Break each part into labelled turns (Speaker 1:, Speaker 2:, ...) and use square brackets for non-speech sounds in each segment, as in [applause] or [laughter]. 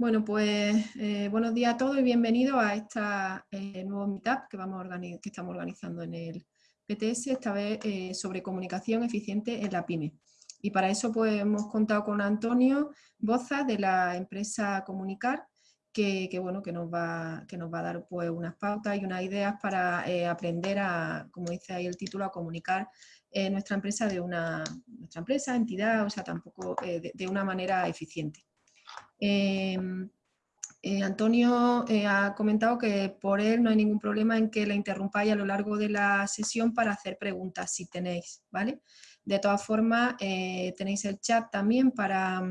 Speaker 1: Bueno, pues eh, buenos días a todos y bienvenidos a esta eh, nuevo meetup que, vamos que estamos organizando en el PTS, esta vez eh, sobre comunicación eficiente en la PyME. Y para eso pues hemos contado con Antonio Boza de la empresa Comunicar, que, bueno, que, nos, va, que nos va a dar pues unas pautas y unas ideas para aprender a, como dice ahí el título, a comunicar nuestra empresa de una nuestra empresa, entidad, o sea, tampoco de una manera eficiente. Em, eh, Antonio eh, ha comentado que por él no hay ningún problema en que la interrumpáis a lo largo de la sesión para hacer preguntas, si tenéis, ¿vale? De todas formas, eh, tenéis el chat también para,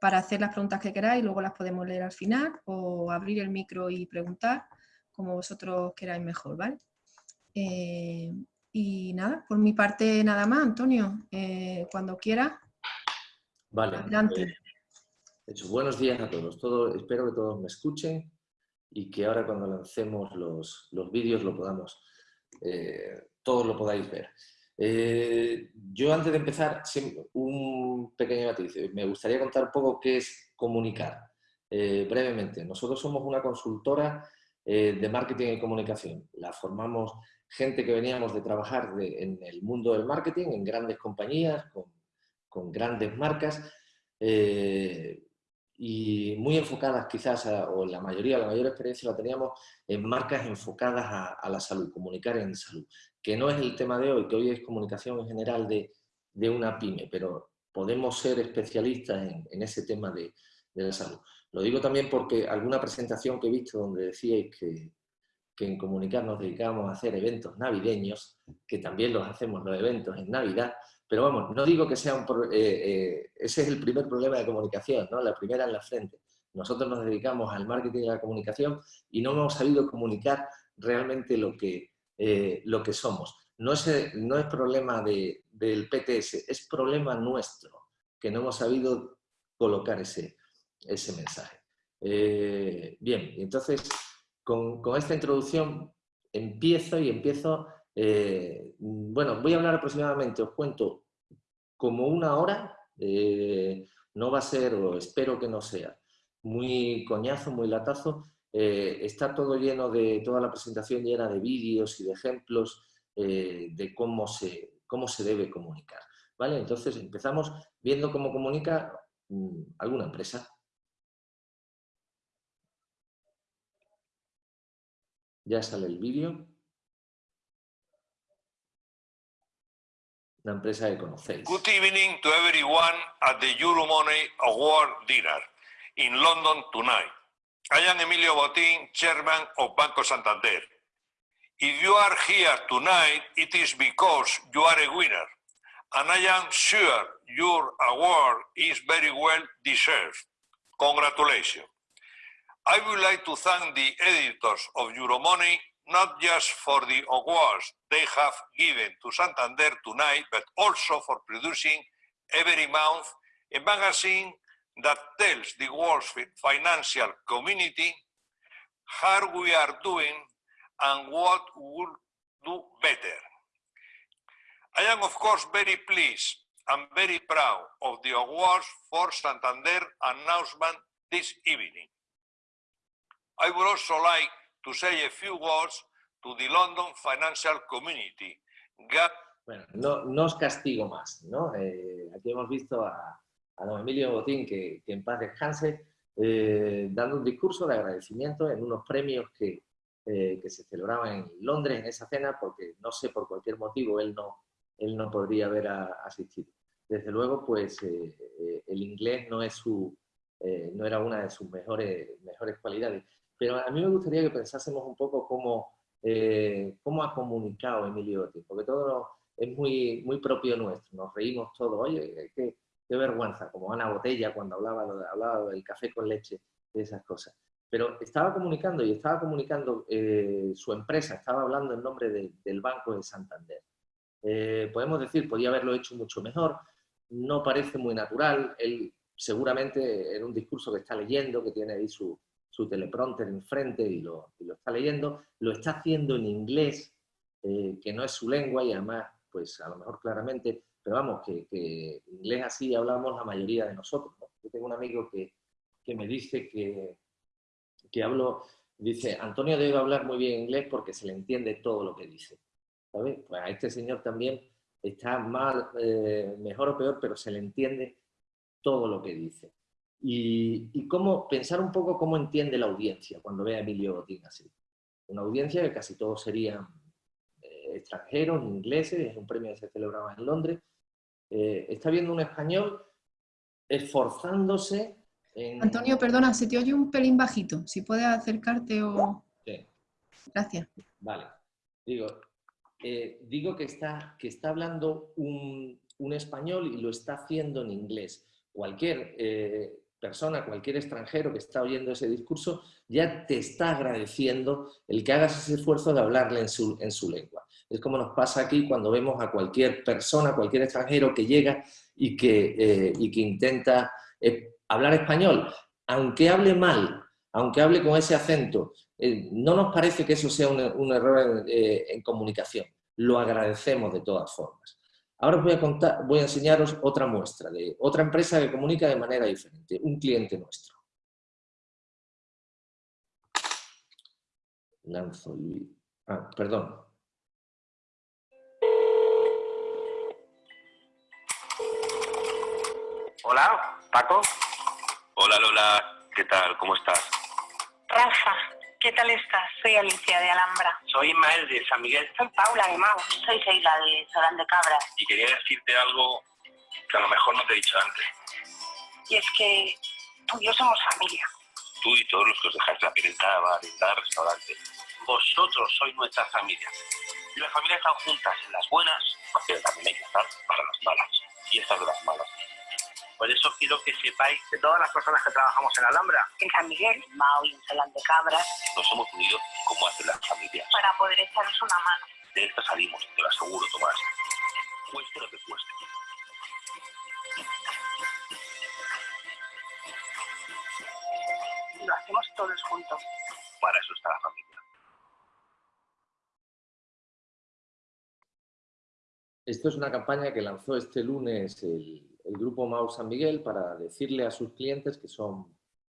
Speaker 1: para hacer las preguntas que queráis, luego las podemos leer al final, o abrir el micro y preguntar, como vosotros queráis mejor, ¿vale? y nada, por mi parte nada más, Antonio, cuando quiera.
Speaker 2: Vale. Adelante buenos días a todos. Todo, espero que todos me escuchen y que ahora cuando lancemos los, los vídeos lo podamos, eh, todos lo podáis ver. Eh, yo antes de empezar, un pequeño matiz. Me gustaría contar un poco qué es comunicar. Eh, brevemente, nosotros somos una consultora de marketing y comunicación. La formamos gente que veníamos de trabajar en el mundo del marketing, en grandes compañías, con, con grandes marcas, y muy enfocadas quizás, o la mayoría, la mayor experiencia la teníamos en marcas enfocadas a, la salud, comunicar en salud, que no es el tema de hoy, que hoy es comunicación en general de, de una pyme, pero podemos ser especialistas en, en ese tema de, de, la salud. Lo digo también porque alguna presentación que he visto donde decíais que, que en comunicar nos dedicamos a hacer eventos navideños, que también los hacemos los eventos en Navidad, pero vamos, no digo que sea un... Eh, eh, ese es el primer problema de comunicación, ¿no? La primera en la frente. Nosotros nos dedicamos al marketing y a la comunicación y no hemos sabido comunicar realmente lo que, eh, lo que somos. No es, no es problema de, del PTS, es problema nuestro, que no hemos sabido colocar ese, ese mensaje. bien, entonces, con, con, esta introducción empiezo y empiezo eh, bueno, voy a hablar aproximadamente, os cuento, como una hora, eh, no va a ser, o espero que no sea, muy coñazo, muy latazo, eh, está todo lleno de, toda la presentación llena de vídeos y de ejemplos de cómo se, cómo se debe comunicar. ¿vale? Entonces empezamos viendo cómo comunica mm, alguna empresa. Ya sale el vídeo. Empresa que conocéis.
Speaker 3: Good evening to everyone at the Euromoney Award dinner in London tonight. I am Emilio Botín, chairman of Banco Santander. If you are here tonight, it is because you are a winner, and I am sure your award is very well deserved. Congratulations. I would like to thank the editors of Euromoney not just for the awards they have given to Santander tonight, but also for producing every month a magazine that tells the world's financial community how we are doing and what we will do better. I am, of course, very pleased and very proud of the awards for Santander announcement this evening. I would also like to say a few words to the London financial community.
Speaker 2: bueno, no, no, os castigo más, ¿no? Eh, aquí hemos visto a, a don Emilio Botín, que, que en paz descanse, eh, dando un discurso de agradecimiento en unos premios que, eh, que, se celebraban en Londres en esa cena, porque no sé, por cualquier motivo, él no, él no podría haber asistido. Desde luego, pues el inglés no, es su, no era una de sus mejores, mejores cualidades. Pero a mí me gustaría que pensásemos un poco cómo, eh, cómo ha comunicado Emilio Otis, porque todo es muy, muy propio nuestro, nos reímos todos, oye, qué, vergüenza, como Ana Botella cuando hablaba, del café con leche, de esas cosas. Pero estaba comunicando y estaba comunicando eh, su empresa, estaba hablando en nombre del Banco de Santander. Eh, podemos decir, podía haberlo hecho mucho mejor, no parece muy natural, él seguramente era un discurso que está leyendo, que tiene ahí su, su teleprompter enfrente y lo, y lo está leyendo, lo está haciendo en inglés, eh, que no es su lengua y además, pues a lo mejor claramente, pero vamos, que, inglés así hablamos la mayoría de nosotros. Yo tengo un amigo que, que me dice que, que hablo, dice, Antonio debe hablar muy bien inglés porque se le entiende todo lo que dice. Pues a este señor también está mal, eh, mejor o peor, pero se le entiende todo lo que dice. Y, cómo pensar un poco cómo entiende la audiencia cuando ve a Emilio Botín así. Una audiencia que casi todos serían eh, extranjeros, ingleses, es un premio que se celebraba en Londres. Eh, está viendo un español esforzándose en...
Speaker 4: Antonio, perdona, se te oye un pelín bajito. Si puedes acercarte o... Sí. Gracias.
Speaker 2: Vale. Digo, eh, digo que, está, que está hablando un, español y lo está haciendo en inglés. Cualquier eh, persona, cualquier extranjero que está oyendo ese discurso, ya te está agradeciendo el que hagas ese esfuerzo de hablarle en su, en su lengua. Es como nos pasa aquí cuando vemos a cualquier persona, cualquier extranjero que llega y que, eh, y que intenta hablar español, aunque hable mal, aunque hable con ese acento, eh, no nos parece que eso sea un, error eh, en, comunicación. Lo agradecemos de todas formas. Ahora os voy a, contar, voy a enseñaros otra muestra de otra empresa que comunica de manera diferente, un cliente nuestro. Lanzo Ah, perdón.
Speaker 5: Hola, Paco.
Speaker 6: Hola Lola, ¿qué tal? ¿Cómo estás?
Speaker 7: Rafa, ¿qué tal estás? Soy Alicia de Alhambra.
Speaker 5: Soy Ismael de San Miguel.
Speaker 7: Soy Paula de Mau. Soy Sheila de Solán de Cabra.
Speaker 6: Y quería decirte algo que a lo mejor no te he dicho antes.
Speaker 7: Y es que tú y yo somos familia.
Speaker 6: Tú y todos los que os dejáis la piel en cada bar, en cada restaurante.
Speaker 5: Vosotros sois nuestra familia. Y las familias están juntas en las buenas, pero también hay que estar para las malas. Y estas de las malas. Por eso quiero que sepáis que todas las personas que trabajamos en Alhambra,
Speaker 7: en San Miguel, Mao y en Solán de Cabras,
Speaker 6: nos hemos unido como hacen las familias.
Speaker 7: Para poder echaros una mano.
Speaker 6: De esta salimos, te lo aseguro, Tomás. Cueste lo que cueste.
Speaker 7: Lo hacemos todos juntos.
Speaker 6: Para eso está la familia.
Speaker 2: Esto es una campaña que lanzó este lunes el, el grupo Mau San Miguel para decirle a sus clientes que, son,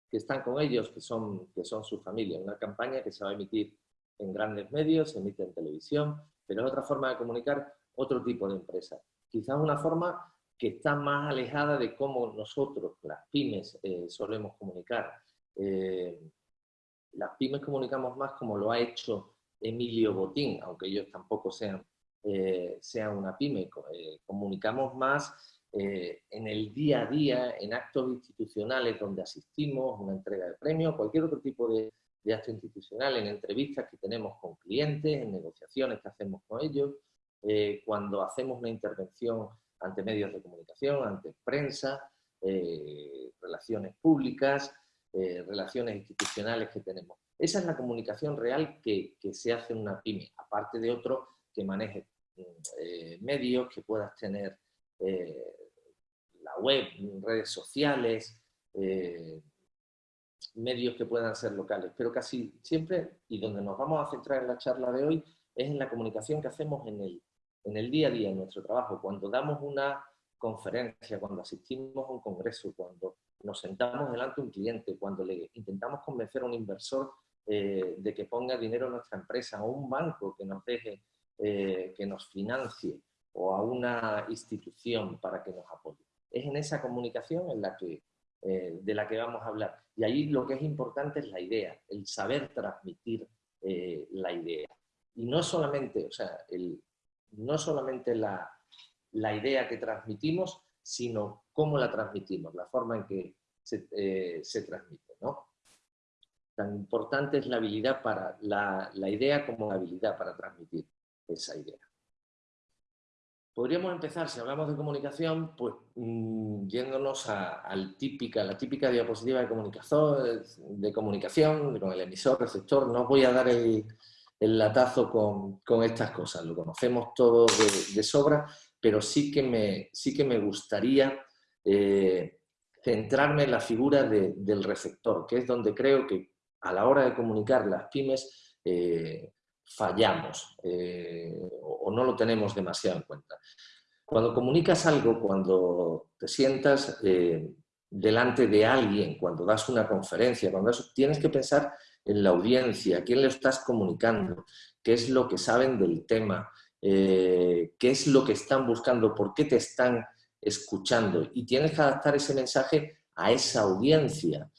Speaker 2: que están con ellos, que son, que son su familia. Una campaña que se va a emitir en grandes medios, se emite en televisión, pero es otra forma de comunicar otro tipo de empresa. Quizás una forma que está más alejada de cómo nosotros, las pymes, eh, solemos comunicar. Eh, las pymes comunicamos más como lo ha hecho Emilio Botín, aunque ellos tampoco sean, eh, sean una pyme. comunicamos más eh, en el día a día, en actos institucionales donde asistimos, una entrega de premios, cualquier otro tipo de, acto institucional, en entrevistas que tenemos con clientes, en negociaciones que hacemos con ellos, eh, cuando hacemos una intervención ante medios de comunicación, ante prensa, eh, relaciones públicas, relaciones institucionales que tenemos. Esa es la comunicación real que, que, se hace en una pyme, aparte de otro que maneje medios, que puedas tener web, redes sociales, eh, medios que puedan ser locales, pero casi siempre, y donde nos vamos a centrar en la charla de hoy, es en la comunicación que hacemos en el, en el día a día, en nuestro trabajo, cuando damos una conferencia, cuando asistimos a un congreso, cuando nos sentamos delante de un cliente, cuando le intentamos convencer a un inversor eh, de que ponga dinero en nuestra empresa, o un banco que nos deje, eh, que nos financie, o a una institución para que nos apoye es en esa comunicación eh, de la que vamos a hablar. Y ahí lo que es importante es la idea, el saber transmitir eh, la idea. Y no solamente, o sea, no solamente la, idea que transmitimos, sino cómo la transmitimos, la forma en que se, eh, transmite. ¿no? Tan importante es la habilidad para la idea como la habilidad para transmitir esa idea. Podríamos empezar, si hablamos de comunicación, pues mm, yéndonos a, la típica diapositiva de comunicación, con el emisor, receptor. No os voy a dar el, latazo con, estas cosas, lo conocemos todo de, sobra, pero sí que me, sí que me gustaría eh, centrarme en la figura del receptor, que es donde creo que a la hora de comunicar las pymes eh, fallamos eh, o, no lo tenemos demasiado en cuenta. Cuando comunicas algo, cuando te sientas, eh, delante de alguien, cuando das una conferencia, cuando tienes que pensar en la audiencia, quién le estás comunicando, qué es lo que saben del tema, eh, qué es lo que están buscando, por qué te están escuchando. Y tienes que adaptar ese mensaje a esa audiencia.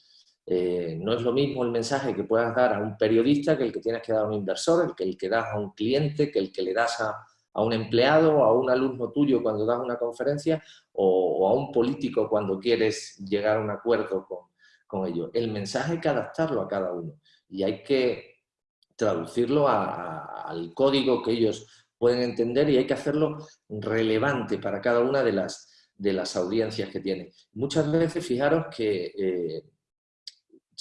Speaker 2: Eh, no es lo mismo el mensaje que puedas dar a un periodista que el que tienes que dar a un inversor, que el que das a un cliente, que el que le das a, un empleado a un alumno tuyo cuando das una conferencia o, a un político cuando quieres llegar a un acuerdo con, con ellos. El mensaje hay que adaptarlo a cada uno y hay que traducirlo al código que ellos pueden entender y hay que hacerlo relevante para cada una de las, de las audiencias que tiene. Muchas veces, fijaros que eh,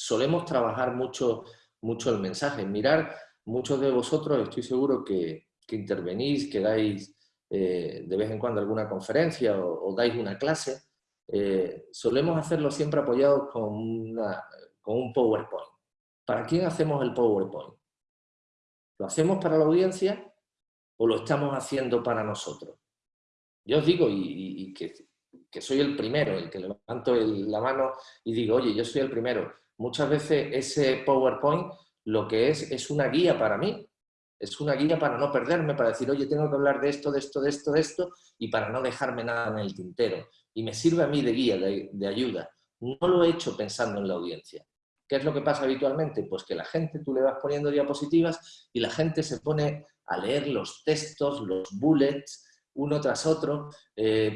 Speaker 2: solemos trabajar mucho, mucho el mensaje. Mirar, muchos de vosotros estoy seguro que, intervenís, que dais eh, de vez en cuando alguna conferencia o, dais una clase. Eh, solemos hacerlo siempre apoyados con, con un PowerPoint. ¿Para quién hacemos el PowerPoint? ¿Lo hacemos para la audiencia o lo estamos haciendo para nosotros? Yo os digo, y, que, soy el primero, el que levanto la mano y digo, oye, yo soy el primero. Muchas veces ese PowerPoint lo que es es una guía para mí, es una guía para no perderme, para decir, oye, tengo que hablar de esto, de esto, de esto, de esto, y para no dejarme nada en el tintero. Y me sirve a mí de guía, de, ayuda. No lo he hecho pensando en la audiencia. ¿Qué es lo que pasa habitualmente? Pues que la gente, tú le vas poniendo diapositivas y la gente se pone a leer los textos, los bullets, uno tras otro, eh,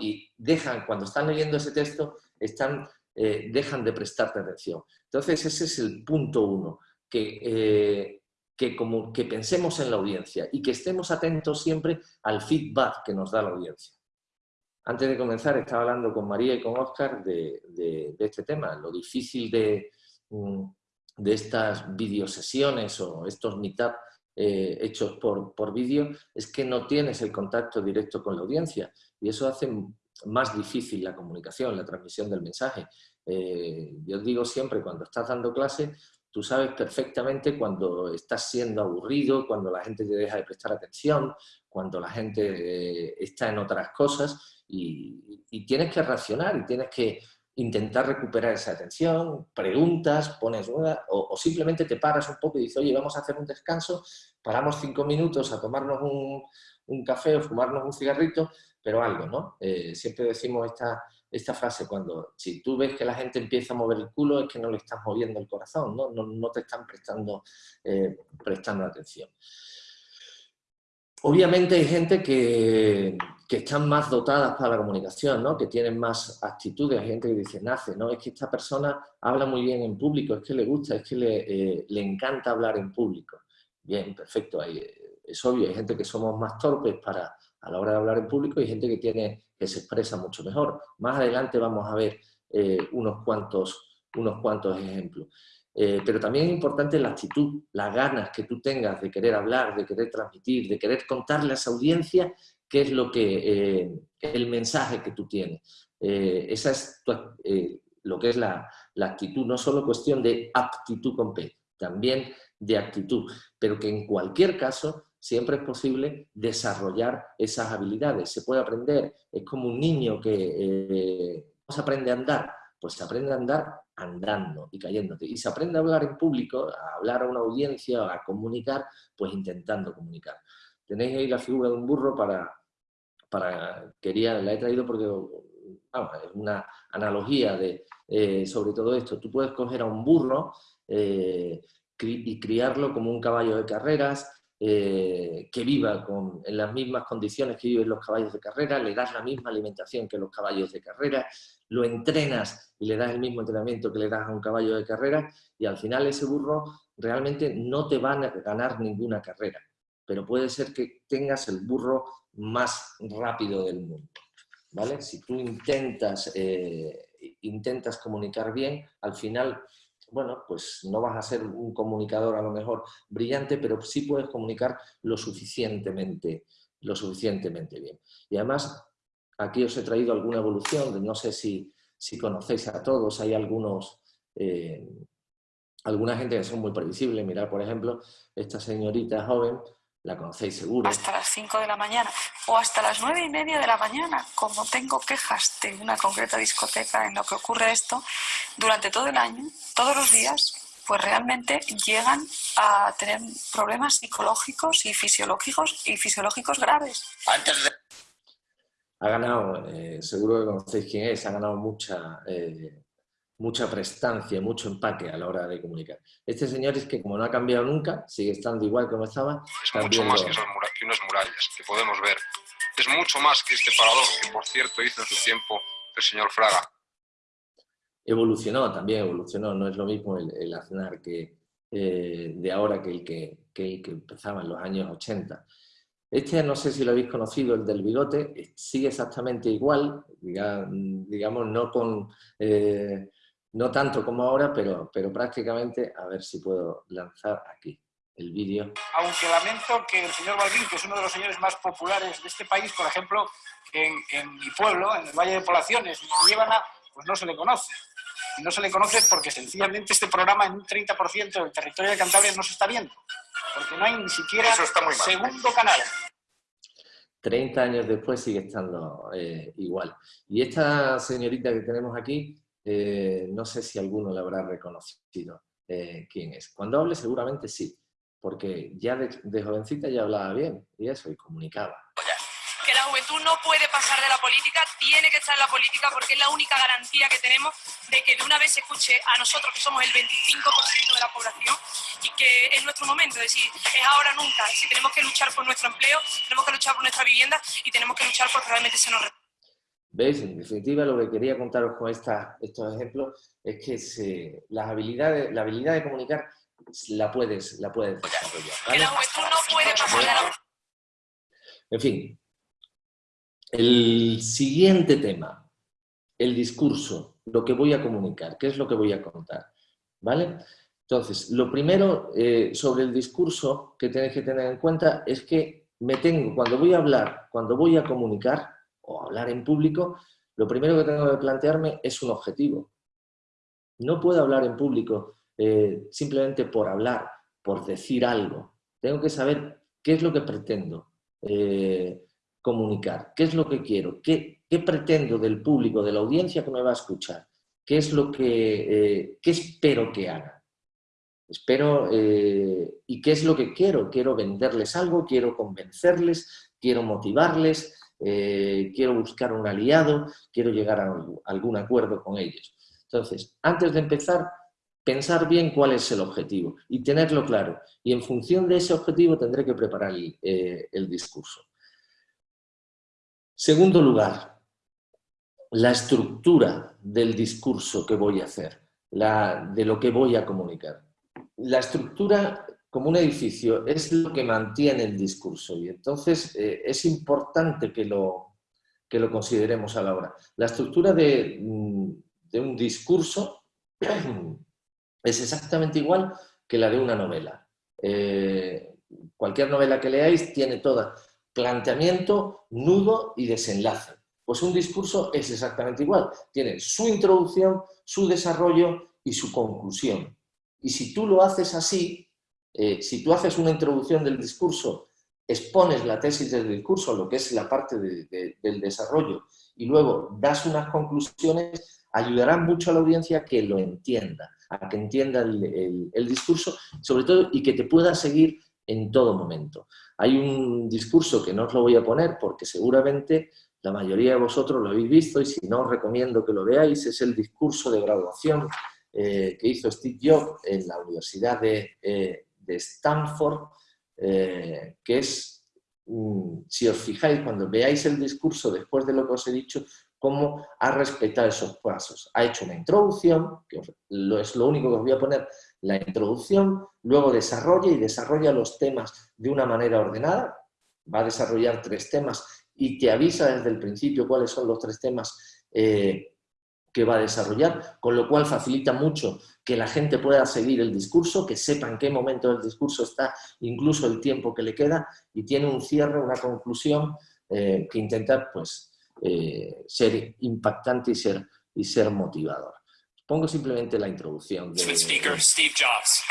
Speaker 2: y dejan, cuando están leyendo ese texto, están eh, dejan de prestarte atención. Entonces ese es el punto uno, que, eh, que, como, que pensemos en la audiencia y que estemos atentos siempre al feedback que nos da la audiencia. Antes de comenzar estaba hablando con María y con Oscar de, este tema, lo difícil de, mm, de estas videosesiones o estos meetup eh, hechos por, por vídeo es que no tienes el contacto directo con la audiencia y eso hace más difícil la comunicación, la transmisión del mensaje. Eh, yo digo siempre, cuando estás dando clase, tú sabes perfectamente cuando estás siendo aburrido, cuando la gente te deja de prestar atención, cuando la gente eh, está en otras cosas y, tienes que reaccionar y tienes que intentar recuperar esa atención, preguntas, pones dudas o, o, simplemente te paras un poco y dices, oye, vamos a hacer un descanso, paramos cinco minutos a tomarnos un, un café o fumarnos un cigarrito pero algo, ¿no? Eh, siempre decimos esta, frase, cuando si tú ves que la gente empieza a mover el culo es que no le estás moviendo el corazón, no, no, te están prestando, eh, prestando atención. Obviamente hay gente que, que, están más dotadas para la comunicación, ¿no? que tienen más actitudes, hay gente que dice, nace, ¿no? es que esta persona habla muy bien en público, es que le gusta, es que le, eh, le encanta hablar en público. Bien, perfecto, es obvio, hay gente que somos más torpes para, a la hora de hablar en público y gente que, tiene, que se expresa mucho mejor. Más adelante vamos a ver eh, unos, cuantos, unos cuantos ejemplos. Eh, pero también es importante la actitud, las ganas que tú tengas de querer hablar, de querer transmitir, de querer contarle a esa audiencia qué es lo que, eh, el mensaje que tú tienes. esa es lo que es la, la, actitud, no solo cuestión de aptitud con P, también de actitud, pero que en cualquier caso siempre es posible desarrollar esas habilidades. Se puede aprender, es como un niño que eh, se aprende a andar, pues se aprende a andar andando y cayéndote. Y se aprende a hablar en público, a hablar a una audiencia, a comunicar, pues intentando comunicar. Tenéis ahí la figura de un burro para, para quería, la he traído porque es una analogía de, eh, sobre todo esto. Tú puedes coger a un burro eh, y criarlo como un caballo de carreras, eh, que viva con, en las mismas condiciones que viven los caballos de carrera, le das la misma alimentación que los caballos de carrera, lo entrenas y le das el mismo entrenamiento que le das a un caballo de carrera y al final ese burro realmente no te va a ganar ninguna carrera, pero puede ser que tengas el burro más rápido del mundo. ¿vale? Si tú intentas, eh, intentas comunicar bien, al final bueno, pues no vas a ser un comunicador a lo mejor brillante, pero sí puedes comunicar lo suficientemente, lo suficientemente bien. Y además, aquí os he traído alguna evolución, no sé si, conocéis a todos, hay algunos, eh, alguna gente que son muy previsibles. Mirad, por ejemplo, esta señorita joven, la conocéis seguro.
Speaker 8: Hasta las 5 de la mañana o hasta las 9 y media de la mañana, como tengo quejas de una concreta discoteca en lo que ocurre esto, durante todo el año, todos los días, pues realmente llegan a tener problemas psicológicos y fisiológicos y fisiológicos graves.
Speaker 2: Antes de... Ha ganado, eh, seguro que conocéis quién es, ha ganado mucha eh, mucha prestancia, mucho empaque a la hora de comunicar. Este señor es que como no ha cambiado nunca, sigue estando igual como estaba.
Speaker 9: Es mucho más que, unas murallas que podemos ver. Es mucho más que este parador que, por cierto, hizo en su tiempo el señor Fraga.
Speaker 2: Evolucionó, también evolucionó. No es lo mismo el, el Aznar que, eh, de ahora que el que, que empezaba en los años 80. Este, no sé si lo habéis conocido, el del bigote, sigue exactamente igual, digamos, no con eh, no tanto como ahora, pero, pero prácticamente, a ver si puedo lanzar aquí el vídeo.
Speaker 10: Aunque lamento que el señor Balbín, que es uno de los señores más populares de este país, por ejemplo, en, en mi pueblo, en el Valle de Poblaciones, en Líbana, pues no se le conoce. Y no se le conoce porque sencillamente este programa en un 30% del territorio de Cantabria no se está viendo. Porque no hay ni siquiera segundo canal.
Speaker 2: 30 años después sigue estando eh, igual. Y esta señorita que tenemos aquí eh, no sé si alguno le habrá reconocido eh, quién es. Cuando hable seguramente sí, porque ya de, jovencita ya hablaba bien y eso, y comunicaba.
Speaker 11: Que la juventud no puede pasar de la política, tiene que estar en la política porque es la única garantía que tenemos de que de una vez se escuche a nosotros, que somos el 25% de la población, y que es nuestro momento, es decir, es ahora nunca. Si tenemos que luchar por nuestro empleo, tenemos que luchar por nuestra vivienda y tenemos que luchar porque realmente se nos
Speaker 2: ¿Veis? En definitiva, lo que quería contaros con esta, estos ejemplos es que se, las habilidades, la habilidad de comunicar la puedes, la puedes desarrollar. no puede pasar En fin, el siguiente tema, el discurso, lo que voy a comunicar, qué es lo que voy a contar. ¿Vale? Entonces, lo primero eh, sobre el discurso que tenéis que tener en cuenta es que me tengo, cuando voy a hablar, cuando voy a comunicar, o hablar en público, lo primero que tengo que plantearme es un objetivo. No puedo hablar en público eh, simplemente por hablar, por decir algo. Tengo que saber qué es lo que pretendo eh, comunicar, qué es lo que quiero, qué, pretendo del público, de la audiencia que me va a escuchar, qué es lo que eh, qué espero que haga. Espero, ¿y qué es lo que quiero? Quiero venderles algo, quiero convencerles, quiero motivarles, eh, quiero buscar un aliado, quiero llegar a algún acuerdo con ellos. Entonces, antes de empezar, pensar bien cuál es el objetivo y tenerlo claro. Y en función de ese objetivo tendré que preparar el, eh, discurso. Segundo lugar, la estructura del discurso que voy a hacer, de lo que voy a comunicar. La estructura como un edificio es lo que mantiene el discurso y entonces eh, es importante que lo, que lo consideremos a la hora. La estructura de, mm, un discurso [clears throat] es exactamente igual que la de una novela. Eh, cualquier novela que leáis tiene toda planteamiento, nudo y desenlace. Pues un discurso es exactamente igual. Tiene su introducción, su desarrollo y su conclusión. Y si tú lo haces así, eh, si tú haces una introducción del discurso, expones la tesis del discurso, lo que es la parte del desarrollo, y luego das unas conclusiones, ayudará mucho a la audiencia que lo entienda, a que entienda el, el discurso, sobre todo, y que te pueda seguir en todo momento. Hay un discurso que no os lo voy a poner porque seguramente la mayoría de vosotros lo habéis visto y si no os recomiendo que lo veáis, es el discurso de graduación eh, que hizo Steve Jobs en la Universidad de, eh, de Stanford, eh, que es, mm, si os fijáis, cuando veáis el discurso después de lo que os he dicho, cómo ha respetado esos pasos. Ha hecho una introducción, que es lo único que os voy a poner, la introducción, luego desarrolla y desarrolla los temas de una manera ordenada, va a desarrollar tres temas y te avisa desde el principio cuáles son los tres temas eh, que va a desarrollar, con lo cual facilita mucho que la gente pueda seguir el discurso, que sepa en qué momento del discurso está, incluso el tiempo que le queda, y tiene un cierre, una conclusión eh, que intenta pues, eh, ser impactante y ser, y ser motivador. Pongo simplemente la introducción. De, speaker, Steve Jobs.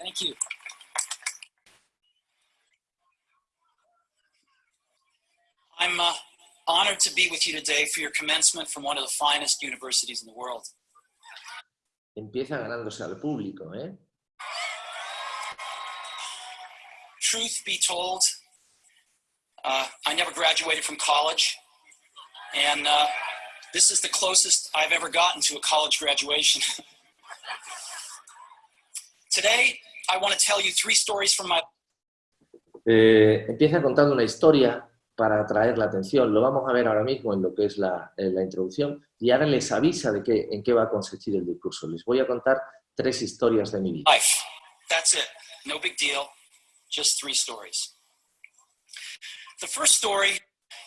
Speaker 10: Thank you. I'm uh, honored to be with you today for your commencement from one of the finest universities in the world.
Speaker 2: Empieza ganándose al público, ¿eh?
Speaker 10: Truth be told, uh, I never graduated from college, and uh, this is the closest I've ever gotten to a college graduation. [laughs] Today, I want to tell you three stories from my
Speaker 2: Eh, empieza contando una historia para atraer la atención. Lo vamos a ver ahora mismo en lo que es la, la introducción y ahora les avisa de qué, en qué va a consistir el discurso. Les voy a contar tres historias de mi vida.
Speaker 10: life. That's it. No big deal. Just three stories. The first story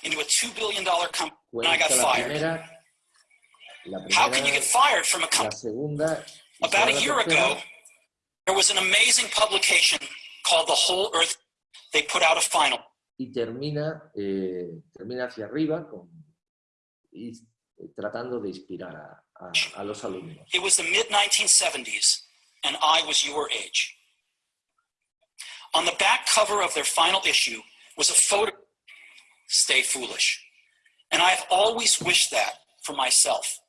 Speaker 10: into a $2 billion company I got
Speaker 2: la
Speaker 10: fired.
Speaker 2: primera, la
Speaker 10: How can you
Speaker 2: primera,
Speaker 10: get fired from a
Speaker 2: la
Speaker 10: company?
Speaker 2: segunda y
Speaker 10: About a
Speaker 2: la
Speaker 10: year ago, there was an amazing publication called The Whole Earth. They put out a final.
Speaker 2: y termina, eh, termina hacia arriba con, y tratando de inspirar a, a- a los alumnos.
Speaker 10: It was the mid 1970s, and I was your age. On the back cover of their final issue was a photo. Stay foolish. And I've always wished that for myself.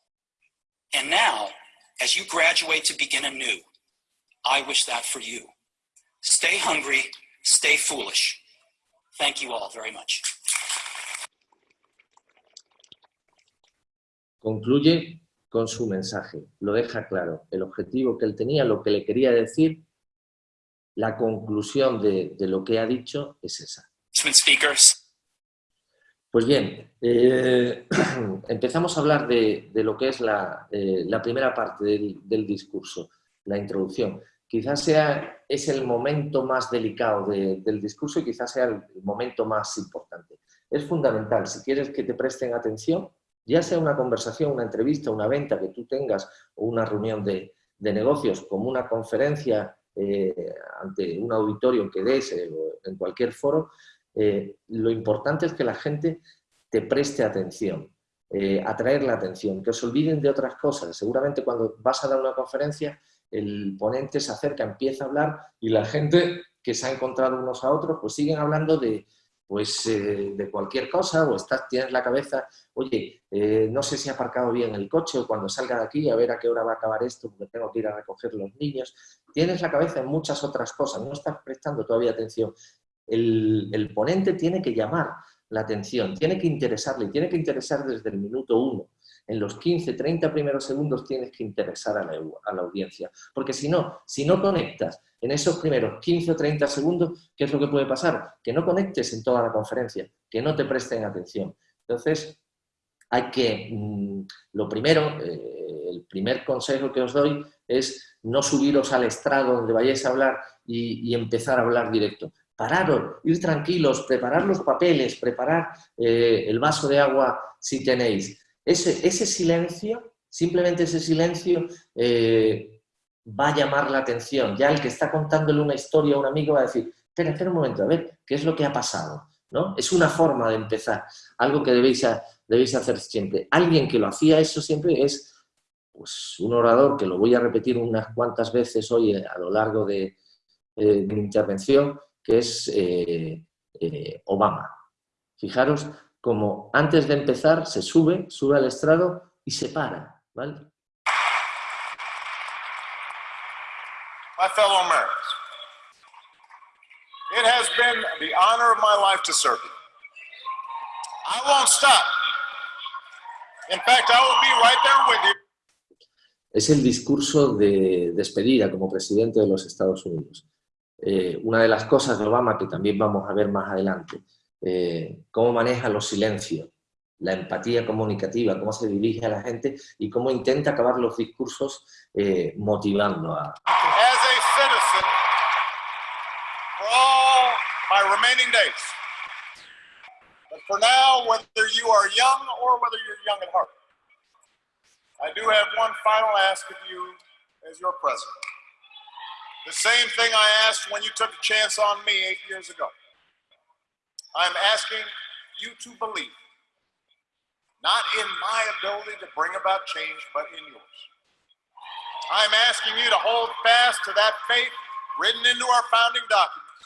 Speaker 10: And now, as you graduate to begin anew, I wish that for you. Stay hungry, stay foolish. Thank you all very much.
Speaker 2: Concluye con su mensaje, lo deja claro, el objetivo que él tenía, lo que le quería decir, la conclusión de, de lo que ha dicho es esa.
Speaker 10: Speakers,
Speaker 2: Pues bien, eh, [clears throat] empezamos a hablar de, de lo que es la, eh, la primera parte del, del discurso, la introducción. Quizás sea, es el momento más delicado de- del discurso y quizás sea el momento más importante. Es fundamental, si quieres que te presten atención, ya sea una conversación, una entrevista, una venta que tú tengas o una reunión de, de negocios como una conferencia eh, ante un auditorio que des eh, o en cualquier foro, eh, lo importante es que la gente te preste atención, eh, atraer la atención, que os olviden de otras cosas. Seguramente cuando vas a dar una conferencia, el ponente se acerca, empieza a hablar y la gente que se ha encontrado unos a otros, pues siguen hablando de, pues, eh, de cualquier cosa o estás, tienes la cabeza, oye, eh, no sé si he aparcado bien el coche o cuando salga de aquí a ver a qué hora va a acabar esto porque tengo que ir a recoger los niños. Tienes la cabeza en muchas otras cosas, no estás prestando todavía atención el, el ponente tiene que llamar la atención, tiene que interesarle, tiene que interesar desde el minuto uno. En los 15, 30 primeros segundos tienes que interesar a la, audiencia. Porque si no, si no conectas en esos primeros 15 o 30 segundos, ¿qué es lo que puede pasar? Que no conectes en toda la conferencia, que no te presten atención. Entonces, hay que, mm, lo primero, eh, el primer consejo que os doy es no subiros al estrado donde vayáis a hablar y, y empezar a hablar directo pararos, ir tranquilos, preparar los papeles, preparar eh, el vaso de agua si tenéis. Ese, ese silencio, simplemente ese silencio, eh, va a llamar la atención. Ya el que está contándole una historia a un amigo va a decir, espera, espera un momento, a ver, ¿qué es lo que ha pasado? ¿No? Es una forma de empezar, algo que debéis, debéis hacer siempre. Alguien que lo hacía eso siempre es pues, un orador, que lo voy a repetir unas cuantas veces hoy a lo largo de, eh, de mi intervención, que es eh, eh, Obama. Fijaros como antes de empezar se sube, sube al estrado y se para. ¿vale?
Speaker 12: My fellow Americans, it has been the honor of my life to serve you. I won't stop. In fact, I will be right there with you.
Speaker 2: Es el discurso de despedida como presidente de los Estados Unidos. Eh, una de las cosas de Obama que también vamos a ver más adelante, eh, cómo maneja los silencios, la empatía comunicativa, cómo se dirige a la gente y cómo intenta acabar los discursos eh, motivando a...
Speaker 12: As a citizen for all my remaining days. But for now, whether you are young or whether you're young at heart, I do have one final ask of you as your president. The same thing I asked when you took a chance on me eight years ago. I'm asking you to believe, not in my ability to bring about change, but in yours. I'm asking you to hold fast to that faith written into our founding documents,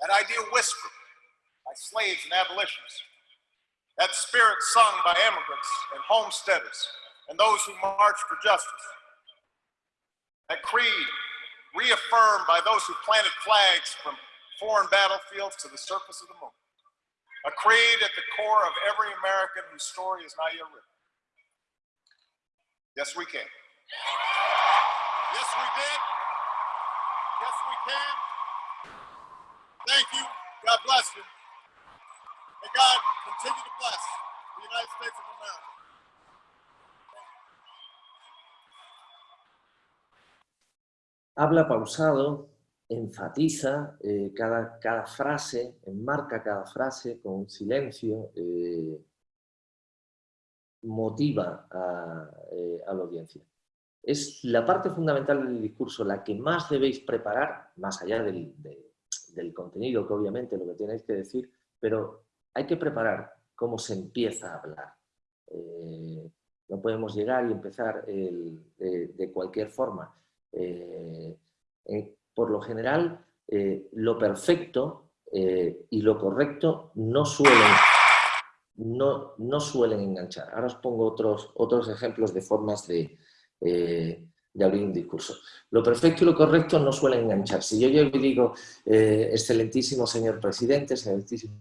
Speaker 12: that idea whispered by slaves and abolitionists, that spirit sung by immigrants and homesteaders and those who marched for justice, that creed reaffirmed by those who planted flags from foreign battlefields to the surface of the moon. A creed at the core of every American whose story is not yet written. Yes, we can. Yes, we did. Yes, we can. Thank you. God bless you. May God continue to bless the United States of America.
Speaker 2: Habla pausado, enfatiza eh, cada, cada, frase, enmarca cada frase con un silencio, eh, motiva a, eh, a, la audiencia. Es la parte fundamental del discurso, la que más debéis preparar, más allá del, de, del contenido, que obviamente lo que tenéis que decir, pero hay que preparar cómo se empieza a hablar. No podemos llegar y empezar de, cualquier forma. Por lo general, eh, lo perfecto eh, y lo correcto no suelen, no, no, suelen enganchar. Ahora os pongo otros, otros ejemplos de formas de, de abrir un discurso. Lo perfecto y lo correcto no suelen enganchar. Si yo llego y digo, excelentísimo señor presidente, excelentísima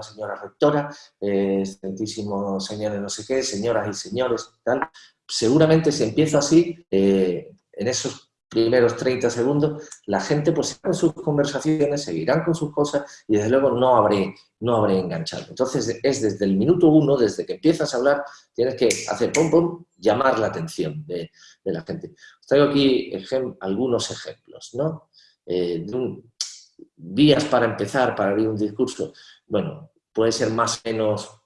Speaker 2: señora rectora, excelentísimo señores no sé qué, señoras y señores, tal, seguramente si empiezo así, en esos primeros 30 segundos, la gente pues seguirá sus conversaciones, seguirán con sus cosas y desde luego no habré, no habré enganchado. Entonces es desde el minuto uno, desde que empiezas a hablar, tienes que hacer pum pum, llamar la atención de, de la gente. Os traigo aquí algunos ejemplos, ¿no? Eh, días para empezar, para abrir un discurso, bueno, puede ser más o menos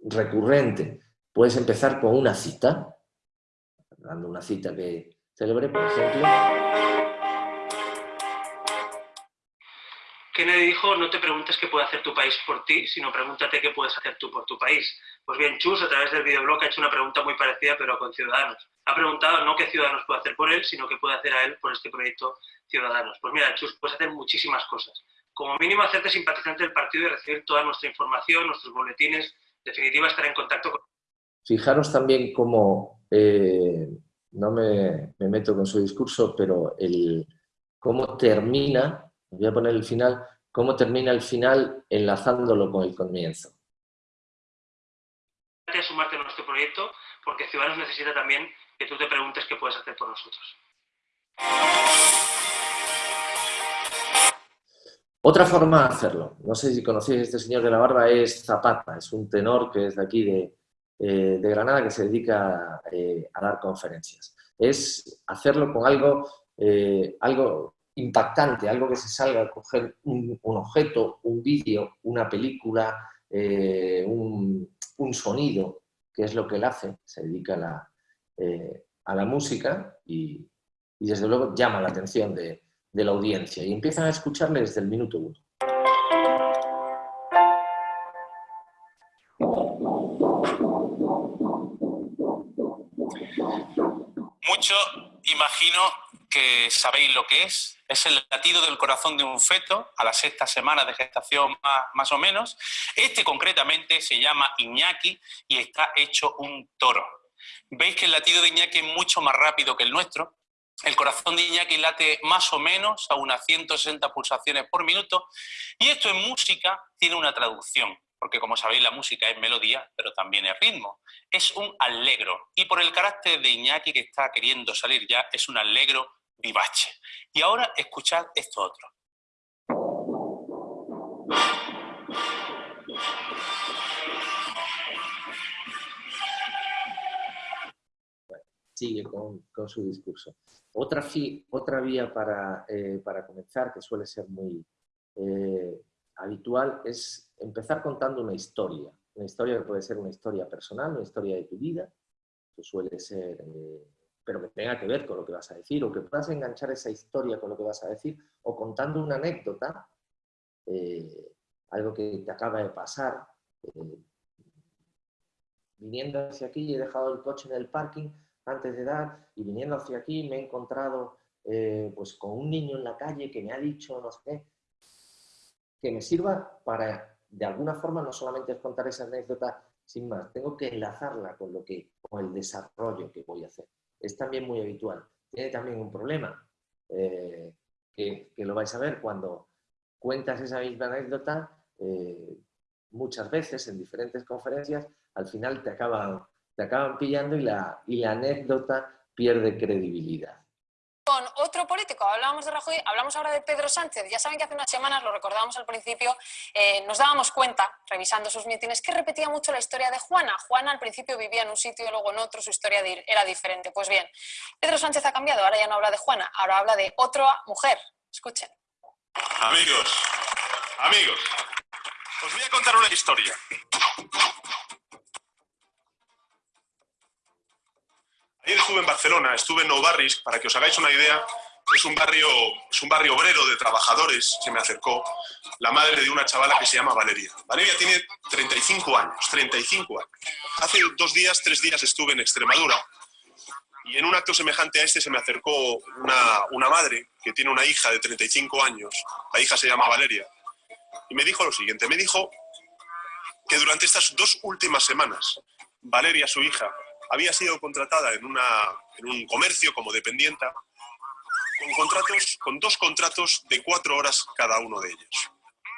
Speaker 2: recurrente. Puedes empezar con una cita, dando una cita que, célebre, por ejemplo.
Speaker 13: Kennedy dijo, no te preguntes qué puede hacer tu país por ti, sino pregúntate qué puedes hacer tú por tu país. Pues bien, Chus, a través del videoblog, ha hecho una pregunta muy parecida, pero con Ciudadanos. Ha preguntado no qué Ciudadanos puede hacer por él, sino qué puede hacer a él por este proyecto Ciudadanos. Pues mira, Chus, puedes hacer muchísimas cosas. Como mínimo, hacerte simpatizante del partido y recibir toda nuestra información, nuestros boletines, en definitiva, estar en contacto con...
Speaker 2: Fijaros también cómo... Eh no me, me, meto con su discurso, pero el cómo termina, voy a poner el final, cómo termina el final enlazándolo con el comienzo.
Speaker 13: Gracias sumarte a nuestro proyecto, porque Ciudadanos necesita también que tú te preguntes qué puedes hacer por nosotros.
Speaker 2: Otra forma de hacerlo, no sé si conocéis a este señor de la barba, es Zapata, es un tenor que es de aquí de, eh, de Granada que se dedica eh, a dar conferencias. Es hacerlo con algo, eh, algo impactante, algo que se salga coger un, un objeto, un vídeo, una película, un, un, sonido, que es lo que él hace, se dedica a la, a la música y, y, desde luego llama la atención de, de la audiencia y empiezan a escucharle desde el minuto uno.
Speaker 14: Mucho imagino que sabéis lo que es. Es el latido del corazón de un feto a la sexta semana de gestación más, más o menos. Este concretamente se llama Iñaki y está hecho un toro. Veis que el latido de Iñaki es mucho más rápido que el nuestro. El corazón de Iñaki late más o menos a unas 160 pulsaciones por minuto y esto en música tiene una traducción porque como sabéis la música es melodía, pero también es ritmo. Es un allegro, y por el carácter de Iñaki que está queriendo salir ya, es un allegro vivace. Y ahora escuchad esto otro.
Speaker 2: Sigue con su discurso. Otra, otra vía para, eh, para, comenzar, que suele ser muy eh, habitual, es empezar contando una historia. Una historia que puede ser una historia personal, una historia de tu vida, que suele ser, eh, pero que tenga que ver con lo que vas a decir, o que puedas enganchar esa historia con lo que vas a decir, o contando una anécdota, eh, algo que te acaba de pasar. Eh, viniendo hacia aquí he dejado el coche en el parking antes de dar, y viniendo hacia aquí me he encontrado eh, pues con un niño en la calle que me ha dicho no sé qué, que me sirva para, de alguna forma, no solamente contar esa anécdota sin más, tengo que enlazarla con, lo que, con el desarrollo que voy a hacer. Es también muy habitual. Tiene también un problema, eh, que, lo vais a ver cuando cuentas esa misma anécdota, eh, muchas veces en diferentes conferencias, al final te acaban, te acaban pillando y la, y la anécdota pierde credibilidad
Speaker 15: con otro político. Hablábamos de Rajoy, hablamos ahora de Pedro Sánchez. Ya saben que hace unas semanas, lo recordábamos al principio, eh, nos dábamos cuenta, revisando sus mítines, que repetía mucho la historia de Juana. Juana al principio vivía en un sitio y luego en otro, su historia era diferente. Pues bien, Pedro Sánchez ha cambiado, ahora ya no habla de Juana, ahora habla de otra mujer. Escuchen.
Speaker 16: Amigos, amigos, os voy a contar una historia. Ayer estuve en Barcelona, estuve en Nou Barris, para que os hagáis una idea, es un barrio, es un barrio obrero de trabajadores, se me acercó la madre de una chavala que se llama Valeria. Valeria tiene 35 años, 35 años. Hace dos días, tres días estuve en Extremadura y en un acto semejante a este se me acercó una, una madre que tiene una hija de 35 años, la hija se llama Valeria, y me dijo lo siguiente, me dijo que durante estas dos últimas semanas, Valeria, su hija, había sido contratada en, un comercio como dependienta con, contratos, con dos contratos de cuatro horas cada uno de ellos.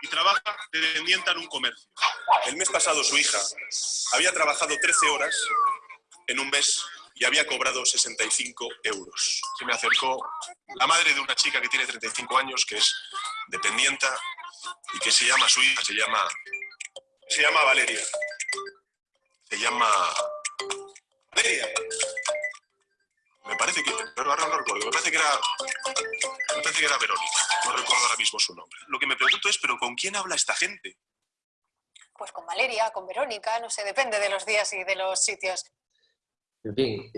Speaker 16: Y trabaja de dependienta en un comercio. El mes pasado su hija había trabajado 13 horas en un mes y había cobrado 65 euros. Se me acercó la madre de una chica que tiene 35 años, que es dependienta y que se llama su hija, se llama, se llama Valeria. Se llama me parece que, pero no recuerdo, me parece que era, me parece que era Verónica, no recuerdo ahora mismo su nombre. Lo que me pregunto es, ¿pero con quién habla esta gente?
Speaker 15: Pues con Valeria, con Verónica, no sé, depende de los días y de los sitios.
Speaker 2: En fin,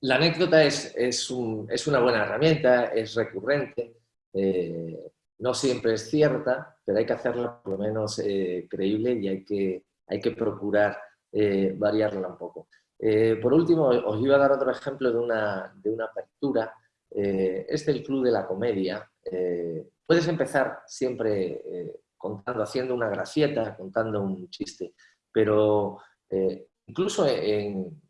Speaker 2: la anécdota es, es, una buena herramienta, es recurrente, eh, no siempre es cierta, pero hay que hacerla por lo menos eh, creíble y hay que, hay que procurar eh, variarla un poco. Eh, por último, os iba a dar otro ejemplo de una, de una apertura. Eh, es el Club de la Comedia. Eh, puedes empezar siempre contando, haciendo una gracieta, contando un chiste, pero incluso en,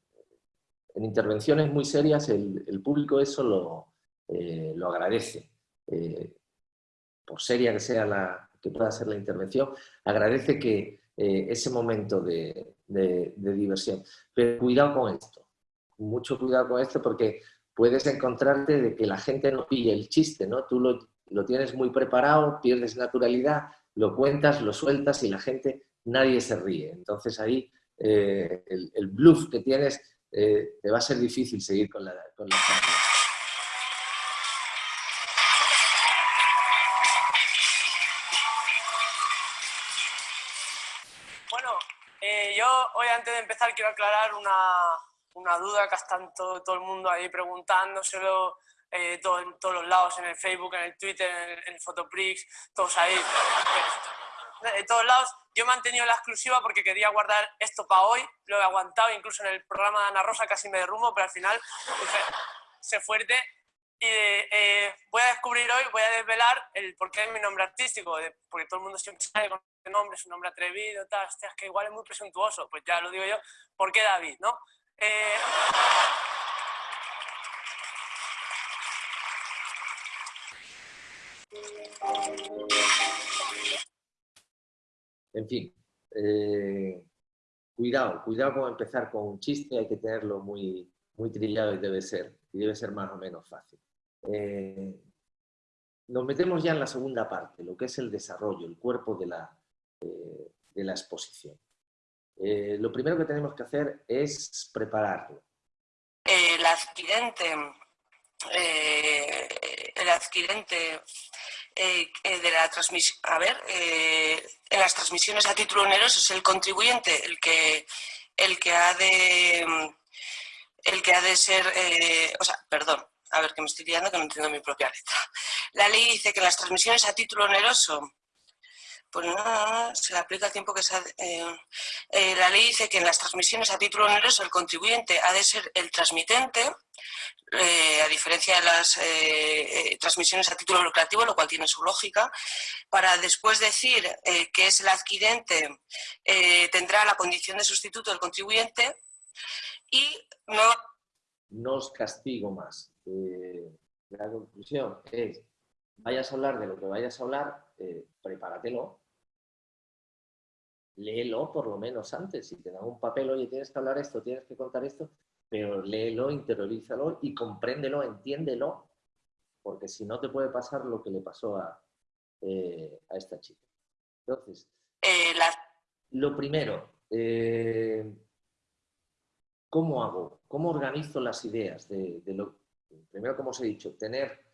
Speaker 2: intervenciones muy serias el, público eso lo, lo agradece. por seria que sea la que pueda ser la intervención, agradece que ese momento de, diversión. Pero cuidado con esto, mucho cuidado con esto porque puedes encontrarte de que la gente no pille el chiste, ¿no? Tú lo, lo tienes muy preparado, pierdes naturalidad, lo cuentas, lo sueltas y la gente, nadie se ríe. Entonces ahí eh, el, bluff que tienes eh, te va a ser difícil seguir con la, con
Speaker 17: empezar quiero aclarar una, una duda que están todo, todo, el mundo ahí preguntándoselo eh, todo, en todos los lados, en el Facebook, en el Twitter, en el, Fotoprix, todos ahí. De todos lados. Yo he mantenido la exclusiva porque quería guardar esto para hoy, lo he aguantado, incluso en el programa de Ana Rosa casi me derrumbo, pero al final se fuerte y eh, voy a descubrir hoy, voy a desvelar el por qué es mi nombre artístico, porque todo el mundo siempre sabe con nombre, es un nombre atrevido, tal, hostia, que igual es muy presuntuoso, pues ya lo digo yo, ¿por qué David, no? Eh,
Speaker 2: en fin, eh, cuidado, cuidado con empezar con un chiste, hay que tenerlo muy, muy trillado y debe ser, y debe ser más o menos fácil. Eh, nos metemos ya en la segunda parte, lo que es el desarrollo, el cuerpo de la, eh, de la exposición. Eh, lo primero que tenemos que hacer es prepararlo.
Speaker 18: El adquirente, el adquirente de la transmisión, a ver, en las transmisiones a título oneroso es el contribuyente el que, el que ha de el que ha de ser, o sea, perdón, a ver, que me estoy liando que no entiendo mi propia letra. La ley dice que las transmisiones a título oneroso pues se le aplica el tiempo que se eh, eh, la ley dice que en las transmisiones a título oneroso el contribuyente ha de ser el transmitente, a diferencia de las transmisiones a título lucrativo, lo cual tiene su lógica, para después decir que es el adquirente, tendrá la condición de sustituto del contribuyente y no...
Speaker 2: No os castigo más. la conclusión es, vayas a hablar de lo que vayas a hablar, prepáratelo, léelo por lo menos antes. Si te dan un papel, oye, tienes que hablar esto, tienes que contar esto, pero léelo, interiorízalo y compréndelo, entiéndelo, porque si no te puede pasar lo que le pasó a, eh, esta chica. Entonces,
Speaker 18: eh,
Speaker 2: lo primero, eh, ¿cómo hago? ¿Cómo organizo las ideas? De, lo, primero, como os he dicho, tener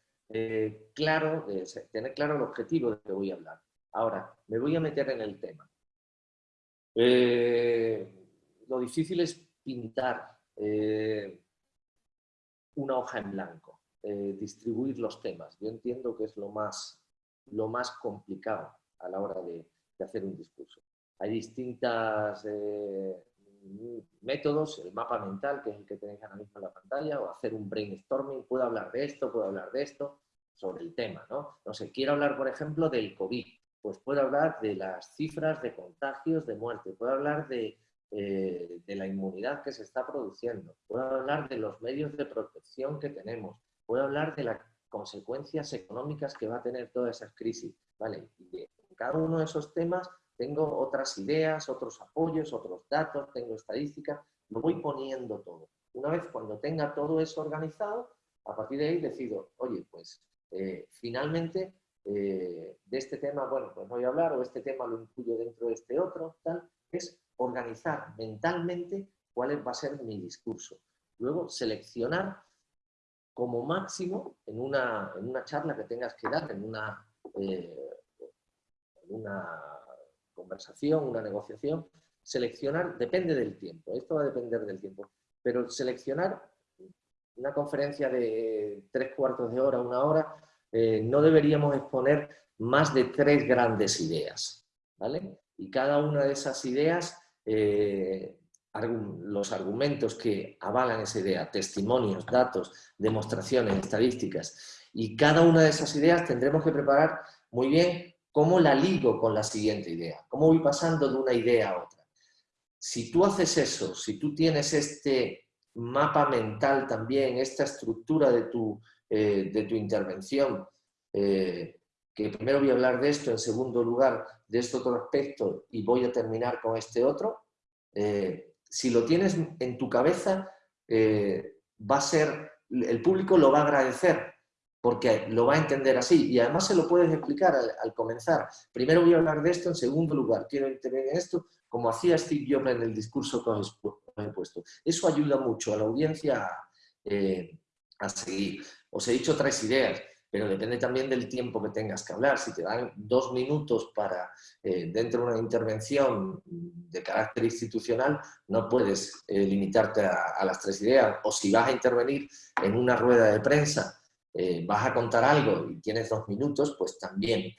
Speaker 2: claro, tener claro el objetivo de que voy a hablar. Ahora, me voy a meter en el tema. Eh, lo difícil es pintar eh, una hoja en blanco, eh, distribuir los temas. Yo entiendo que es lo más, lo más complicado a la hora de, hacer un discurso. Hay distintos métodos, el mapa mental, que es el que tenéis ahora mismo en la pantalla, o hacer un brainstorming, puedo hablar de esto, puedo hablar de esto, sobre el tema, ¿no? No sé, quiero hablar, por ejemplo, del COVID pues puedo hablar de las cifras de contagios, de muerte, puedo hablar de, eh, de la inmunidad que se está produciendo, puedo hablar de los medios de protección que tenemos, puedo hablar de las consecuencias económicas que va a tener toda esa crisis. ¿vale? Y en cada uno de esos temas tengo otras ideas, otros apoyos, otros datos, tengo estadísticas, lo voy poniendo todo. Una vez cuando tenga todo eso organizado, a partir de ahí decido, oye, pues eh, finalmente eh, de este tema, bueno, pues no voy a hablar, o este tema lo incluyo dentro de este otro, tal, es organizar mentalmente cuál va a ser mi discurso. Luego, seleccionar como máximo en una, en una charla que tengas que dar, en una, eh, una conversación, una negociación, seleccionar, depende del tiempo, esto va a depender del tiempo, pero seleccionar una conferencia de tres cuartos de hora, una hora, eh, no deberíamos exponer más de tres grandes ideas. ¿vale? Y cada una de esas ideas, eh, los argumentos que avalan esa idea, testimonios, datos, demostraciones, estadísticas, y cada una de esas ideas tendremos que preparar muy bien cómo la ligo con la siguiente idea, cómo voy pasando de una idea a otra. Si tú haces eso, si tú tienes este mapa mental también, esta estructura de tu eh, de tu intervención, eh, que primero voy a hablar de esto, en segundo lugar de este otro aspecto y voy a terminar con este otro, eh, si lo tienes en tu cabeza, va a ser, el público lo va a agradecer, porque lo va a entender así y además se lo puedes explicar al, comenzar. Primero voy a hablar de esto, en segundo lugar quiero intervenir en esto, como hacía Steve Jobs en el discurso que os he puesto. Eso ayuda mucho a la audiencia a seguir. Os he dicho tres ideas, pero depende también del tiempo que tengas que hablar. Si te dan dos minutos para, eh, dentro de una intervención de carácter institucional, no puedes eh, limitarte a, las tres ideas. O si vas a intervenir en una rueda de prensa, eh, vas a contar algo y tienes dos minutos, pues también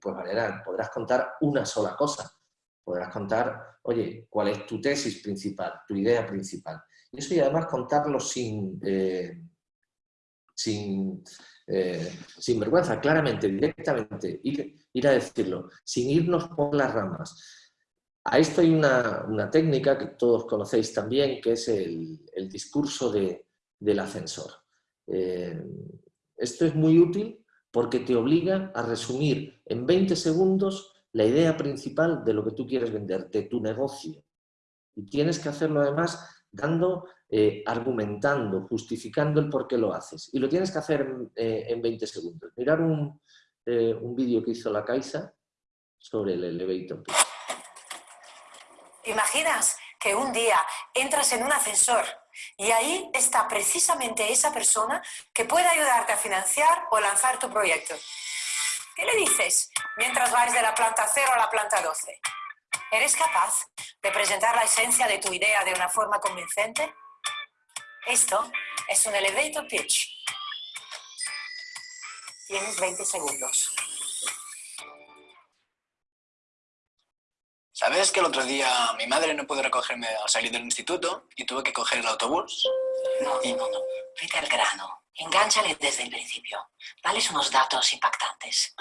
Speaker 2: pues podrás contar una sola cosa. Podrás contar, oye, ¿cuál es tu tesis principal, tu idea principal? Y eso y además contarlo sin sin, eh, sin vergüenza, claramente, directamente, ir, ir, a decirlo, sin irnos por las ramas. A esto hay una, técnica que todos conocéis también, que es el, el discurso de, del ascensor. Eh, esto es muy útil porque te obliga a resumir en 20 segundos la idea principal de lo que tú quieres vender, de tu negocio. Y tienes que hacerlo además dando eh, argumentando, justificando el por qué lo haces. Y lo tienes que hacer en 20 eh, segundos. Mirar un, eh, un vídeo que hizo la Caixa sobre el elevator.
Speaker 19: ¿Imaginas que un día entras en un ascensor y ahí está precisamente esa persona que puede ayudarte a financiar o lanzar tu proyecto? ¿Qué le dices mientras vas de la planta 0 a la planta 12? ¿Eres capaz de presentar la esencia de tu idea de una forma convincente? Esto es un elevator pitch. Tienes 20 segundos.
Speaker 20: ¿Sabes que el otro día mi madre no pudo recogerme al salir del instituto y tuve que coger el autobús?
Speaker 21: No, no, no, no. Vete al grano. Engánchale desde el principio. Dales unos datos impactantes.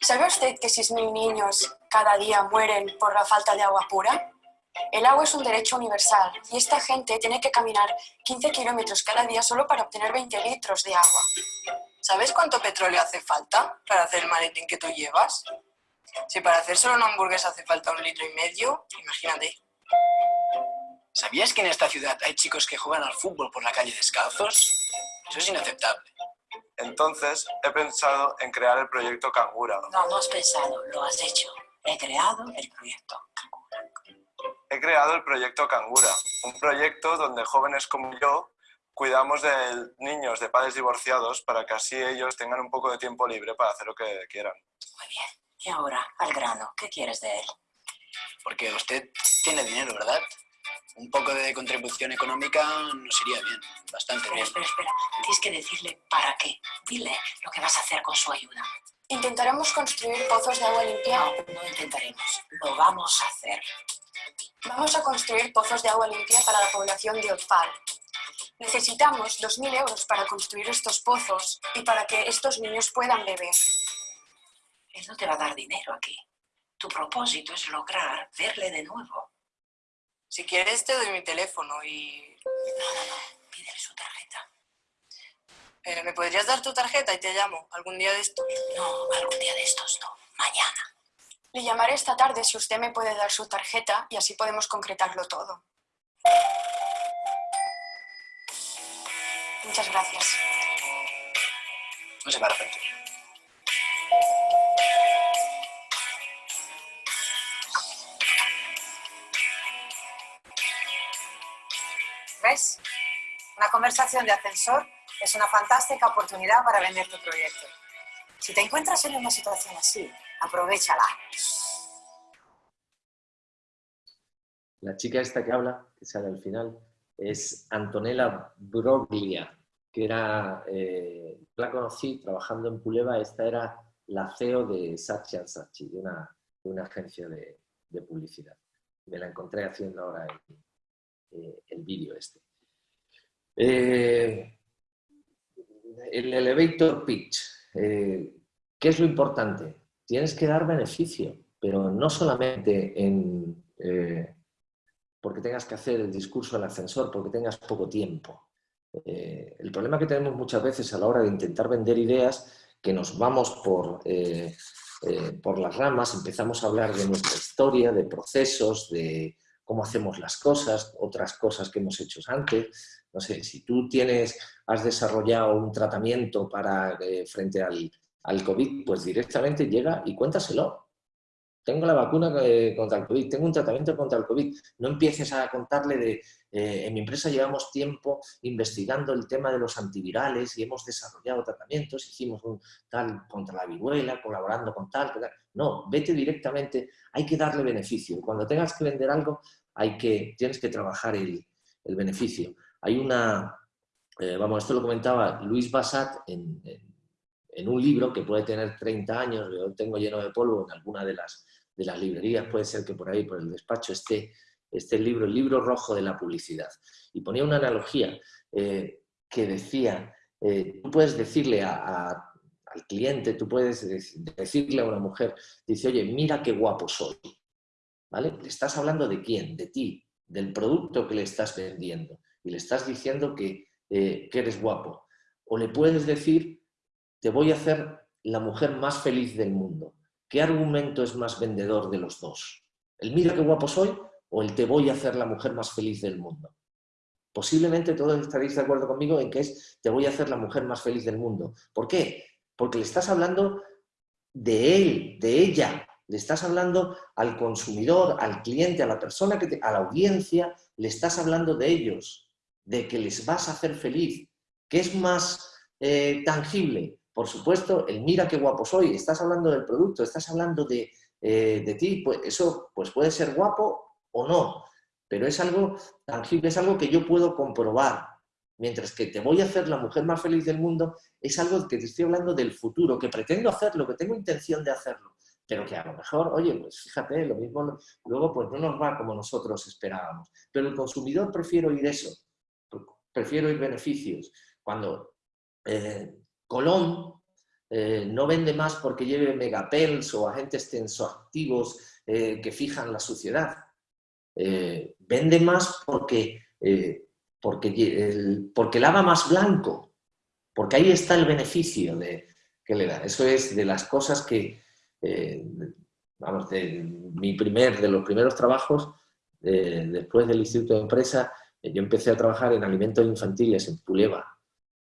Speaker 7: ¿Sabe usted que 6.000 niños cada día mueren por la falta de agua pura? El agua es un derecho universal y esta gente tiene que caminar 15 kilómetros cada día solo para obtener 20 litros de agua.
Speaker 22: ¿Sabes cuánto petróleo hace falta para hacer el maletín que tú llevas? Si para hacer solo una hamburguesa hace falta un litro y medio, imagínate.
Speaker 20: ¿Sabías que en esta ciudad hay chicos que juegan al fútbol por la calle descalzos? Eso es inaceptable.
Speaker 23: Entonces, he pensado en crear el proyecto Cangura.
Speaker 21: No, no has pensado, lo has hecho. He creado el proyecto Cangura.
Speaker 23: He creado el proyecto Cangura, un proyecto donde jóvenes como yo cuidamos de niños de padres divorciados para que así ellos tengan un poco de tiempo libre para hacer lo que quieran.
Speaker 21: Muy bien. Y ahora, al grano, ¿qué quieres de él?
Speaker 20: Porque usted tiene dinero, ¿verdad? Un poco de contribución económica nos iría bien, bastante
Speaker 21: Espera,
Speaker 20: bien.
Speaker 21: espera, espera. Tienes que decirle para qué. Dile lo que vas a hacer con su ayuda.
Speaker 7: Intentaremos construir pozos de agua limpia.
Speaker 21: No, no intentaremos. Lo vamos a hacer.
Speaker 7: Vamos a construir pozos de agua limpia para la población de Otfal. Necesitamos 2.000 euros para construir estos pozos y para que estos niños puedan beber.
Speaker 21: Él no te va a dar dinero aquí. Tu propósito es lograr verle de nuevo.
Speaker 22: Si quieres te doy mi teléfono y...
Speaker 21: No, no, no. Pídele su tarjeta.
Speaker 22: Eh, ¿Me podrías dar tu tarjeta y te llamo algún día de estos?
Speaker 21: No, algún día de estos no. Mañana.
Speaker 7: Le llamaré esta tarde si usted me puede dar su tarjeta y así podemos concretarlo todo. Muchas gracias.
Speaker 20: No se para frente.
Speaker 24: ¿Ves? Una conversación de ascensor es una fantástica oportunidad para vender tu proyecto. Si te encuentras en una situación así, aprovechala.
Speaker 2: La chica esta que habla, que sale al final, es Antonella Broglia, que era, eh, la conocí trabajando en Puleva, esta era la CEO de Saatchi Saatchi, de una, de una agencia de, publicidad. Me la encontré haciendo ahora el, eh, el vídeo este. Eh, el elevator pitch, ¿qué es lo importante? Tienes que dar beneficio, pero no solamente en, eh, porque tengas que hacer el discurso del ascensor, porque tengas poco tiempo. Eh, el problema que tenemos muchas veces a la hora de intentar vender ideas, que nos vamos por, eh, por las ramas, empezamos a hablar de nuestra historia, de procesos, de cómo hacemos las cosas, otras cosas que hemos hecho antes. No sé, si tú tienes, has desarrollado un tratamiento para, frente al, al COVID, pues directamente llega y cuéntaselo. Tengo la vacuna eh, contra el COVID, tengo un tratamiento contra el COVID. No empieces a contarle de, eh, en mi empresa llevamos tiempo investigando el tema de los antivirales y hemos desarrollado tratamientos, hicimos un tal contra la viruela, colaborando con tal, tal. No, vete directamente, hay que darle beneficio. Cuando tengas que vender algo, hay que, tienes que trabajar el, el beneficio. Hay una, eh, vamos, esto lo comentaba Luis Bassat en, en, en, un libro que puede tener 30 años, yo tengo lleno de polvo en alguna de las, de las librerías, puede ser que por ahí, por el despacho, esté este libro, el libro rojo de la publicidad. Y ponía una analogía eh, que decía, eh, tú puedes decirle al cliente, tú puedes decirle a una mujer, dice, oye, mira qué guapo soy. ¿Vale? Le estás hablando de quién, de ti, del producto que le estás vendiendo. Y le estás diciendo que, eh, que eres guapo. O le puedes decir, te voy a hacer la mujer más feliz del mundo. ¿Qué argumento es más vendedor de los dos? ¿El mira qué guapo soy o el te voy a hacer la mujer más feliz del mundo? Posiblemente todos estaréis de acuerdo conmigo en que es te voy a hacer la mujer más feliz del mundo. ¿Por qué? Porque le estás hablando de él, de ella, le estás hablando al consumidor, al cliente, a la persona, que te, a la audiencia, le estás hablando de ellos, de que les vas a hacer feliz. ¿Qué es más eh, tangible? Por supuesto, el mira qué guapo soy, estás hablando del producto, estás hablando de, eh, de ti, pues eso pues puede ser guapo o no, pero es algo tangible, es algo que yo puedo comprobar. Mientras que te voy a hacer la mujer más feliz del mundo, es algo que te estoy hablando del futuro, que pretendo hacerlo, que tengo intención de hacerlo, pero que a lo mejor, oye, pues fíjate, lo mismo, luego pues no nos va como nosotros esperábamos. Pero el consumidor prefiere oír eso, prefiere oír beneficios. Cuando eh, Colón eh, no vende más porque lleve megapels o agentes tensoactivos eh, que fijan la suciedad. vende más porque, porque, porque lava más blanco, porque ahí está el beneficio de, que le da. Eso es de las cosas que, eh, vamos, de, mi primer, de los primeros trabajos, eh, después del Instituto de Empresa, eh, yo empecé a trabajar en alimentos infantiles en Puleva,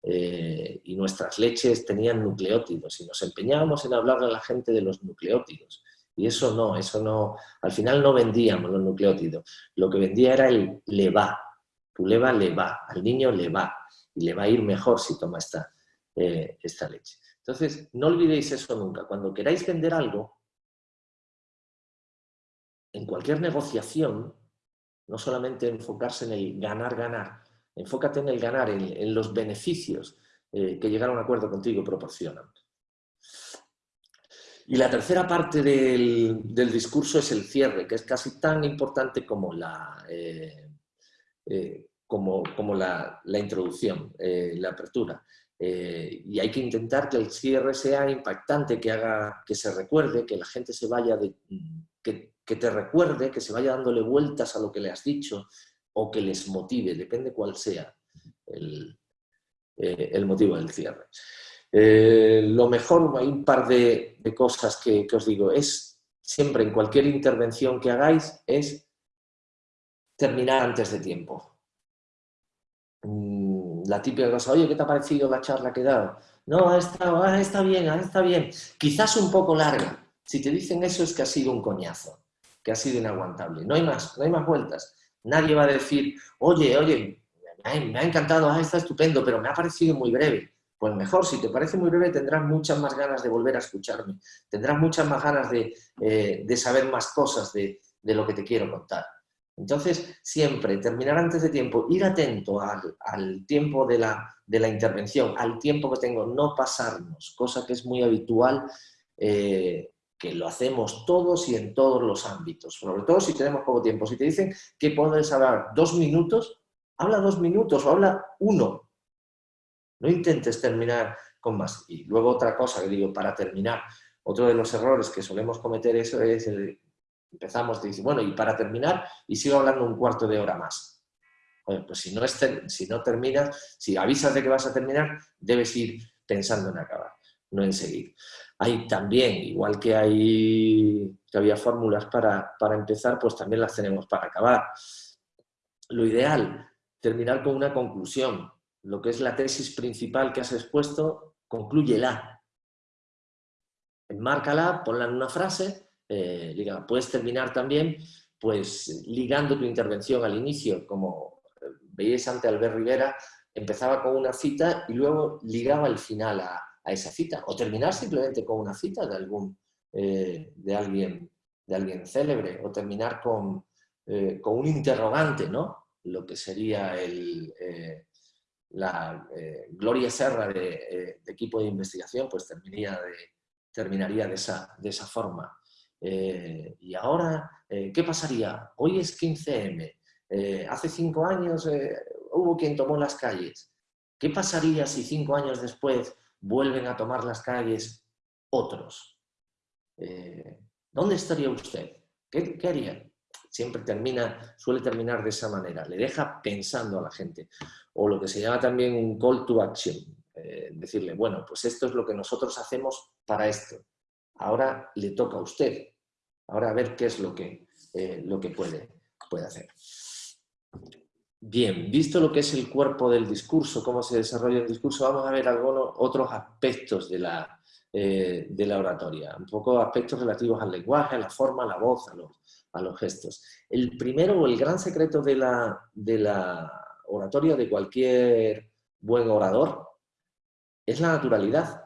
Speaker 2: y nuestras leches tenían nucleótidos, y nos empeñábamos en hablarle a la gente de los nucleótidos. Y eso no, eso no, al final no vendíamos los nucleótidos, lo que vendía era el le va, Puleva le va, al niño le va, y le va a ir mejor si toma esta, esta leche. Entonces, no olvidéis eso nunca. Cuando queráis vender algo, en cualquier negociación, no solamente enfocarse en el ganar, ganar, enfócate en el ganar, en, los beneficios eh, que llegar a un acuerdo contigo proporcionan. Y la tercera parte del, discurso es el cierre, que es casi tan importante como la, eh, eh, como, como la, introducción, la apertura. Y hay que intentar que el cierre sea impactante, que haga que se recuerde, que la gente se vaya, de, que, te recuerde, que se vaya dándole vueltas a lo que le has dicho o que les motive, depende cuál sea el, eh, motivo del cierre. Eh, lo mejor, hay un par de, cosas que, os digo, es siempre en cualquier intervención que hagáis, es terminar antes de tiempo la típica cosa, oye, ¿qué te ha parecido la charla que he dado? No, está, está bien, está bien. Quizás un poco larga. Si te dicen eso es que ha sido un coñazo, que ha sido inaguantable. No hay más, no hay más vueltas. Nadie va a decir, oye, oye, me ha encantado, ah, está estupendo, pero me ha parecido muy breve. Pues mejor, si te parece muy breve, tendrás muchas más ganas de volver a escucharme. Tendrás muchas más ganas de, eh, saber más cosas de lo que te quiero contar. Entonces, siempre terminar antes de tiempo, ir atento al, tiempo de la, intervención, al tiempo que tengo, no pasarnos, cosa que es muy habitual, eh, que lo hacemos todos y en todos los ámbitos, sobre todo si tenemos poco tiempo. Si te dicen que puedes hablar dos minutos, habla dos minutos o habla uno. No intentes terminar con más. Y luego otra cosa que digo, para terminar, otro de los errores que solemos cometer eso es el, empezamos, te dice, bueno, y para terminar, y sigo hablando un cuarto de hora más. pues si no, si no terminas, si avisas de que vas a terminar, debes ir pensando en acabar, no en seguir. Hay también, igual que, hay, que había fórmulas para, para empezar, pues también las tenemos para acabar. Lo ideal, terminar con una conclusión. Lo que es la tesis principal que has expuesto, conclúyela. Enmárcala, ponla en una frase eh, puedes terminar también pues ligando tu intervención al inicio, como eh, veíais ante Albert Rivera, empezaba con una cita y luego ligaba el final a, esa cita, o terminar simplemente con una cita de, algún, eh, de, alguien, de alguien célebre, o terminar con, con un interrogante, ¿no? lo que sería el, la Gloria Serra de, equipo de investigación, pues terminaría de, terminaría de, esa, de esa forma. Eh, y ahora, eh, ¿qué pasaría? Hoy es 15M, eh, hace cinco años hubo quien tomó las calles. ¿Qué pasaría si cinco años después vuelven a tomar las calles otros? ¿Dónde estaría usted? ¿Qué, ¿Qué, haría? Siempre termina, suele terminar de esa manera, le deja pensando a la gente. O lo que se llama también un call to action, decirle, bueno, pues esto es lo que nosotros hacemos para esto. Ahora le toca a usted Ahora a ver qué es lo que, eh, lo que puede, puede hacer. Bien, visto lo que es el cuerpo del discurso, cómo se desarrolla el discurso, vamos a ver algunos otros aspectos de la, eh, de la oratoria, un poco aspectos relativos al lenguaje, a la forma, a la voz, a los, a los gestos. El primero o el gran secreto de la, de la oratoria de cualquier buen orador es la naturalidad.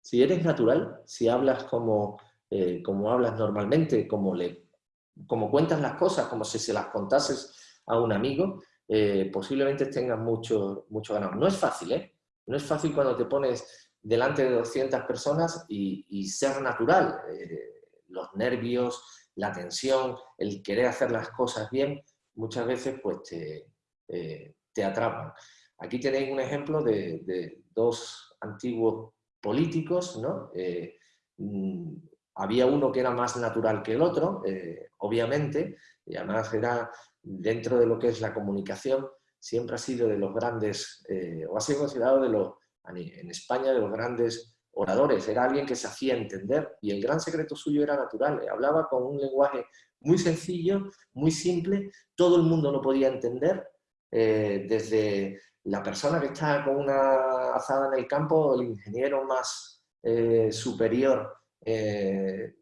Speaker 2: Si eres natural, si hablas como eh, como hablas normalmente, como, le, como cuentas las cosas, como si se las contases a un amigo, eh, posiblemente tengas mucho, mucho ganado. No es fácil, ¿eh? No es fácil cuando te pones delante de 200 personas y, ser natural. Eh, los nervios, la tensión, el querer hacer las cosas bien, muchas veces pues te, eh, atrapan. Aquí tenéis un ejemplo de, dos antiguos políticos, ¿no? Mm, había uno que era más natural que el otro, obviamente, y además era dentro de lo que es la comunicación, siempre ha sido de los grandes, o ha sido considerado de los, en España de los grandes oradores, era alguien que se hacía entender y el gran secreto suyo era natural, hablaba con un lenguaje muy sencillo, muy simple, todo el mundo lo podía entender, eh, desde la persona que está con una azada en el campo, el ingeniero más eh, superior, eh,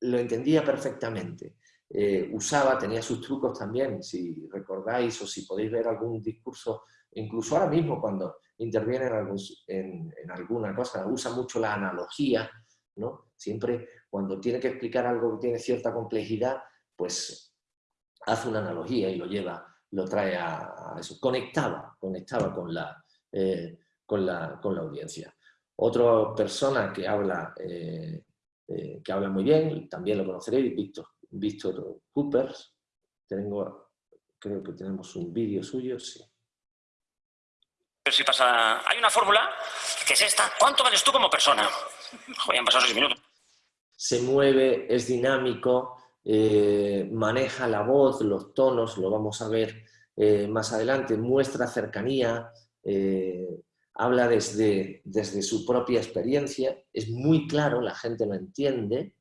Speaker 2: lo entendía perfectamente. Usaba, tenía sus trucos también, si recordáis o si podéis ver algún discurso, incluso ahora mismo cuando interviene en, en, alguna cosa, usa mucho la analogía, ¿no? Siempre cuando tiene que explicar algo que tiene cierta complejidad, pues hace una analogía y lo lleva, lo trae a, eso. Conectaba, conectaba con la, eh, con la, con la audiencia. Otra persona que habla, eh, eh, que habla muy bien, también lo conoceréis, Víctor, Víctor Coopers. Tengo, creo que tenemos un vídeo suyo, sí.
Speaker 25: Si pasa, hay una fórmula que es esta. ¿Cuánto vales tú como persona? Joder, han pasado seis minutos.
Speaker 2: Se mueve, es dinámico, eh, maneja la voz, los tonos, lo vamos a ver eh, más adelante, muestra cercanía, eh, habla desde, desde su propia experiencia, es muy claro, la gente lo entiende,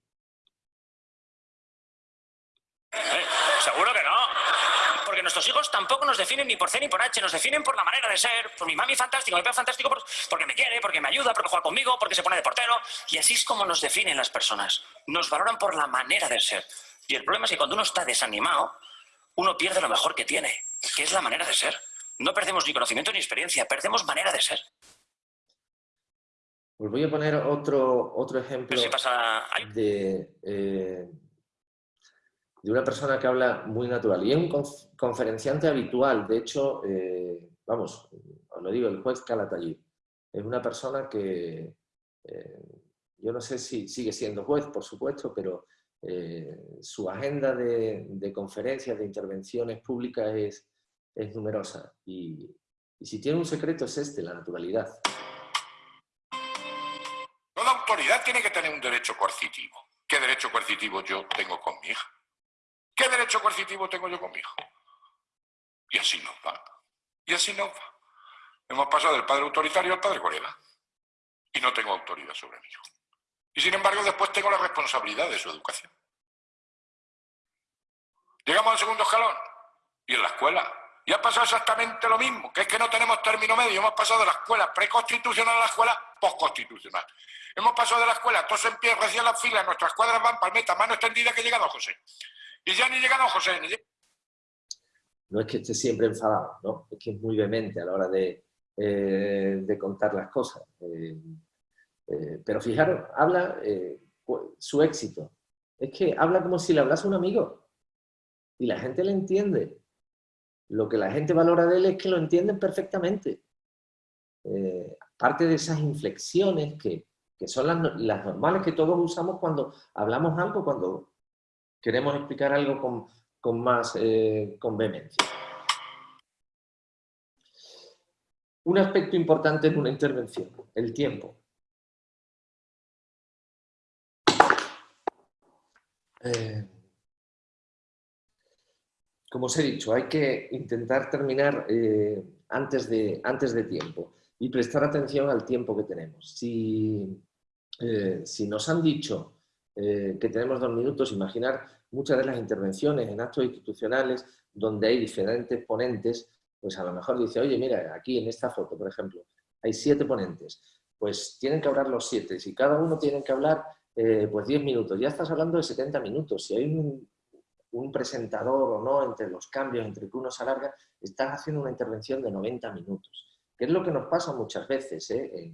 Speaker 25: nuestros hijos tampoco nos definen ni por C ni por H, nos definen por la manera de ser, por mi mami fantástico, mi papá fantástico, porque me quiere, porque me ayuda, porque juega conmigo, porque se pone de portero. Y así es como nos definen las personas. Nos valoran por la manera de ser. Y el problema es que cuando uno está desanimado, uno pierde lo mejor que tiene, que es la manera de ser. No perdemos ni conocimiento ni experiencia, perdemos manera de ser.
Speaker 2: Os voy a poner otro, otro ejemplo de, eh, de una persona que habla muy natural. Y es un conferenciante habitual, de hecho, eh, vamos, os lo digo, el juez Calatayud. Es una persona que, eh, yo no sé si sigue siendo juez, por supuesto, pero eh, su agenda de, conferencias, de intervenciones públicas es, es numerosa. Y, y si tiene un secreto es este, la naturalidad.
Speaker 26: Toda autoridad tiene que tener un derecho coercitivo. ¿Qué derecho coercitivo yo tengo con mi hija? ¿Qué derecho coercitivo tengo yo con mi hijo? Y así nos va. Y así nos va. Hemos pasado del padre autoritario al padre colega. Y no tengo autoridad sobre mi hijo. Y sin embargo, después tengo la responsabilidad de su educación. Llegamos al segundo escalón. Y en la escuela. Y ha pasado exactamente lo mismo, que es que no tenemos término medio. Hemos pasado de la escuela preconstitucional a la escuela postconstitucional. Hemos pasado de la escuela, todos en pie, recién las filas, nuestras cuadras van palmeta, mano extendida que llega don José. Y ya ni llega José.
Speaker 2: No es que esté siempre enfadado, ¿no? es que es muy vehemente a la hora de, eh, contar las cosas. Eh, eh, pero fijaros, habla su éxito. Es que habla como si le hablase a un amigo. Y la gente le entiende. Lo que la gente valora de él es que lo entienden perfectamente. parte de esas inflexiones que, son las, las, normales que todos usamos cuando hablamos algo, cuando queremos explicar algo con, más eh, vehemencia. Un aspecto importante en una intervención, el tiempo. Eh, como os he dicho, hay que intentar terminar eh, antes, de, tiempo y prestar atención al tiempo que tenemos. Si, si nos han dicho que tenemos dos minutos, imaginar muchas de las intervenciones en actos institucionales donde hay diferentes ponentes, pues a lo mejor dice, oye, mira, aquí en esta foto, por ejemplo, hay siete ponentes, pues tienen que hablar los siete, si cada uno tiene que hablar eh, pues 10 minutos, ya estás hablando de 70 minutos, si hay un, presentador o no entre los cambios, entre que uno se alarga, estás haciendo una intervención de 90 minutos, que es lo que nos pasa muchas veces. ¿eh?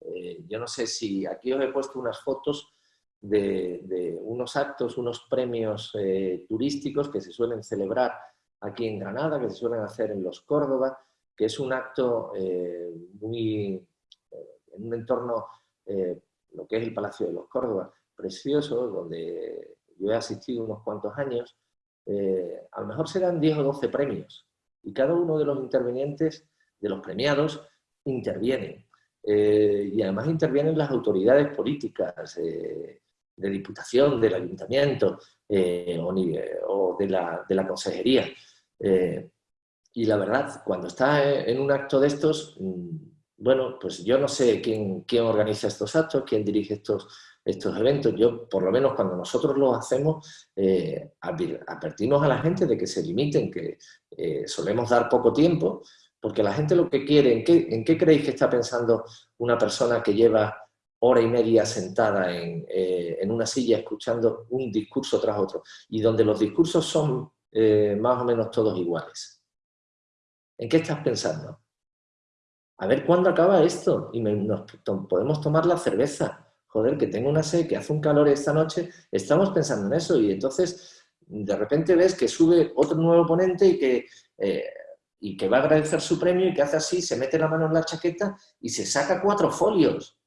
Speaker 2: Eh, yo no sé si aquí os he puesto unas fotos de, unos actos, unos premios eh, turísticos que se suelen celebrar aquí en Granada, que se suelen hacer en los Córdoba, que es un acto eh, muy, eh, en un entorno, lo que es el Palacio de los Córdoba, precioso donde yo he asistido unos cuantos años, a lo mejor serán 10 o 12 premios y cada uno de los intervinientes, de los premiados, interviene. Eh, y además intervienen las autoridades políticas de diputación, del ayuntamiento o, de, la, de, la, consejería. y la verdad, cuando está en un acto de estos, mm, bueno, pues yo no sé quién, quién organiza estos actos, quién dirige estos, estos eventos. Yo, por lo menos cuando nosotros los hacemos, eh, advertimos a la gente de que se limiten, que eh, solemos dar poco tiempo, porque la gente lo que quiere, ¿en qué, ¿en qué creéis que está pensando una persona que lleva hora y media sentada en, eh, en, una silla escuchando un discurso tras otro, y donde los discursos son más o menos todos iguales? ¿En qué estás pensando? A ver cuándo acaba esto y nos podemos tomar la cerveza joder, que tengo una sed, que hace un calor esta noche, estamos pensando en eso y entonces de repente ves que sube otro nuevo ponente y que, eh, y que va a agradecer su premio y que hace así, se mete la mano en la chaqueta y se saca cuatro folios.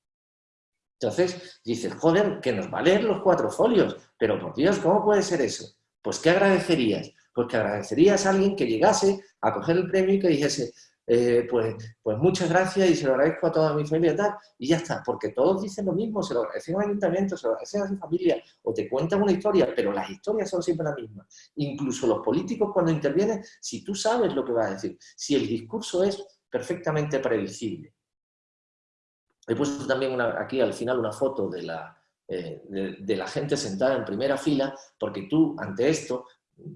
Speaker 2: Entonces dices, joder, que nos va a leer los cuatro folios, pero por Dios, ¿cómo puede ser eso? Pues ¿qué agradecerías? Pues que agradecerías a alguien que llegase a coger el premio y que dijese, eh, pues, pues muchas gracias y se lo agradezco a toda mi familia y tal, y ya está, porque todos dicen lo mismo, se lo agradecen al ayuntamiento, se lo agradecen a su familia, o te cuentan una historia, pero las historias son siempre las mismas. Incluso los políticos cuando intervienen, si tú sabes lo que va a decir, si el discurso es perfectamente predecible. He puesto también aquí al final una foto de la, eh, de, la gente sentada en primera fila, porque tú ante esto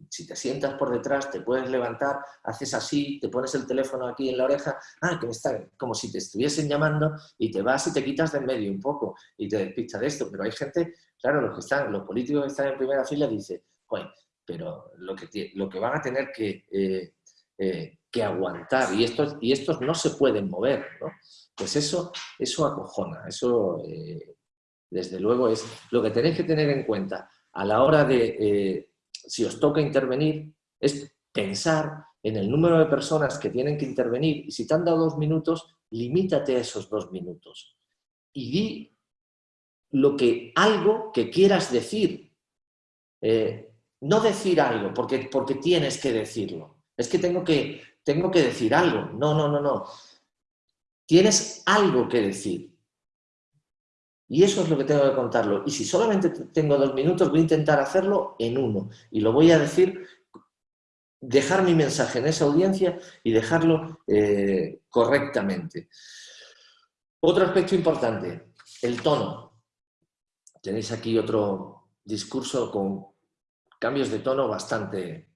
Speaker 2: si te sientas por detrás, te puedes levantar, haces así, te pones el teléfono aquí en la oreja, ah, que me está, como si te estuviesen llamando, y te vas y te quitas de en medio un poco, y te despistas de esto. Pero hay gente, claro, los que están, los políticos que están en primera fila dicen, bueno, pero lo que, lo que van a tener que, eh, eh, que aguantar, y estos, y estos no se pueden mover. Pues eso, eso acojona, eso eh, desde luego es lo que tenéis que tener en cuenta a la hora de si os toca intervenir, es pensar en el número de personas que tienen que intervenir y si te han dado dos minutos, limítate a esos dos minutos y di lo que, algo que quieras decir. Eh, no decir algo porque, porque tienes que decirlo. Es que tengo, que tengo que decir algo. No, no, no, no. Tienes algo que decir. Y eso es lo que tengo que contarlo. Y si solamente tengo dos minutos, voy a intentar hacerlo en uno. Y lo voy a decir, dejar mi mensaje en esa audiencia y dejarlo eh, correctamente. Otro aspecto importante, el tono. Tenéis aquí otro discurso con cambios de tono bastante...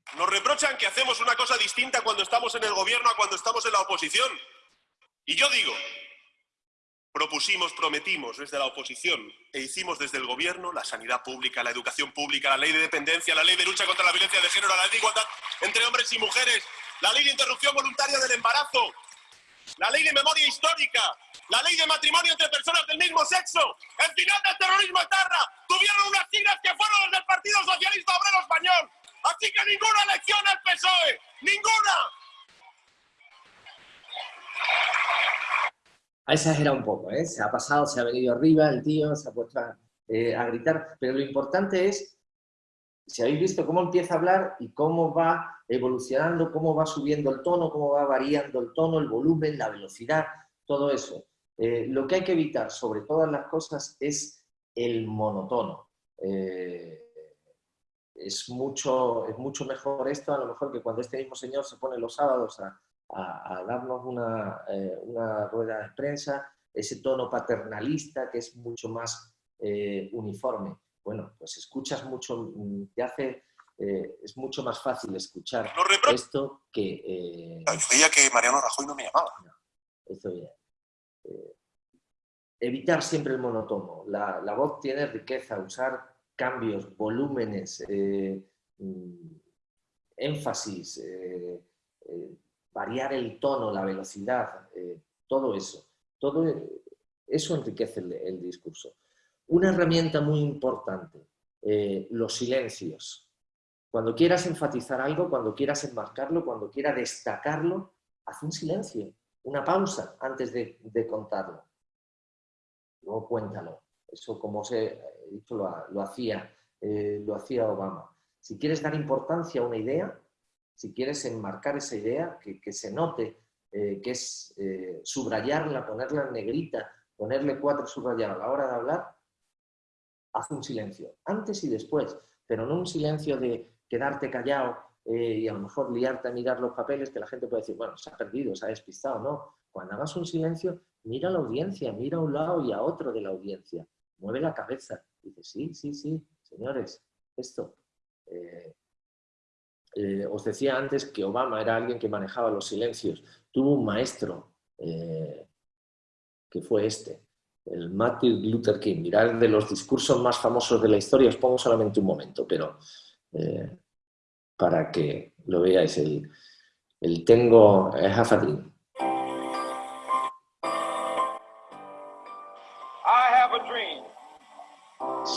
Speaker 16: Que hacemos una cosa distinta cuando estamos en el gobierno a cuando estamos en la oposición. Y yo digo, Propusimos, prometimos desde la oposición e hicimos desde el gobierno la sanidad pública, la educación pública, la ley de dependencia, la ley de lucha contra la violencia de género, la ley de igualdad entre hombres y mujeres, la ley de interrupción voluntaria del embarazo, la ley de memoria histórica, la ley de matrimonio entre personas del mismo sexo, el final del terrorismo etarra, tuvieron unas siglas que fueron las del Partido Socialista Obrero Español. Así que ninguna elección al PSOE, ninguna.
Speaker 2: ha exagerado un poco, ¿eh? se ha pasado, se ha venido arriba el tío, se ha puesto eh, a, gritar, pero lo importante es, si habéis visto cómo empieza a hablar y cómo va evolucionando, cómo va subiendo el tono, cómo va variando el tono, el volumen, la velocidad, todo eso. Eh, lo que hay que evitar sobre todas las cosas es el monotono. Es, mucho, es mucho mejor esto a lo mejor que cuando este mismo señor se pone los sábados a, a, darnos eh, una, rueda de prensa, ese tono paternalista que es mucho más eh, uniforme. Bueno, pues escuchas mucho, mm, te hace, eh, es mucho más fácil escuchar esto que...
Speaker 16: veía que Mariano Rajoy no me llamaba.
Speaker 2: evitar siempre el monotono. La, la, voz tiene riqueza, usar cambios, volúmenes, mm, énfasis, variar el tono, la velocidad, eh, todo eso. Todo eso enriquece el, discurso. Una herramienta muy importante, eh, los silencios. Cuando quieras enfatizar algo, cuando quieras enmarcarlo, cuando quieras destacarlo, haz un silencio, una pausa antes de, contarlo. Luego cuéntalo. Eso como se dicho lo, lo hacía, eh, lo hacía Obama. Si quieres dar importancia a una idea, si quieres enmarcar esa idea, que, que se note eh, que es eh, subrayarla, ponerla en negrita, ponerle cuatro subrayados a la hora de hablar, haz un silencio, antes y después, pero no un silencio de quedarte callado y a lo mejor liarte a mirar los papeles que la gente puede decir, bueno, se ha perdido, se ha despistado, no. Cuando hagas un silencio, mira a la audiencia, mira a un lado y a otro de la audiencia, mueve la cabeza, dice, sí, sí, sí, señores, esto. Eh, os decía antes que Obama era alguien que manejaba los silencios. Tuvo un maestro eh, que fue este, el Martin Luther King. Mirad de los discursos más famosos de la historia, os pongo solamente un momento, pero eh, para que lo veáis, el, el tengo half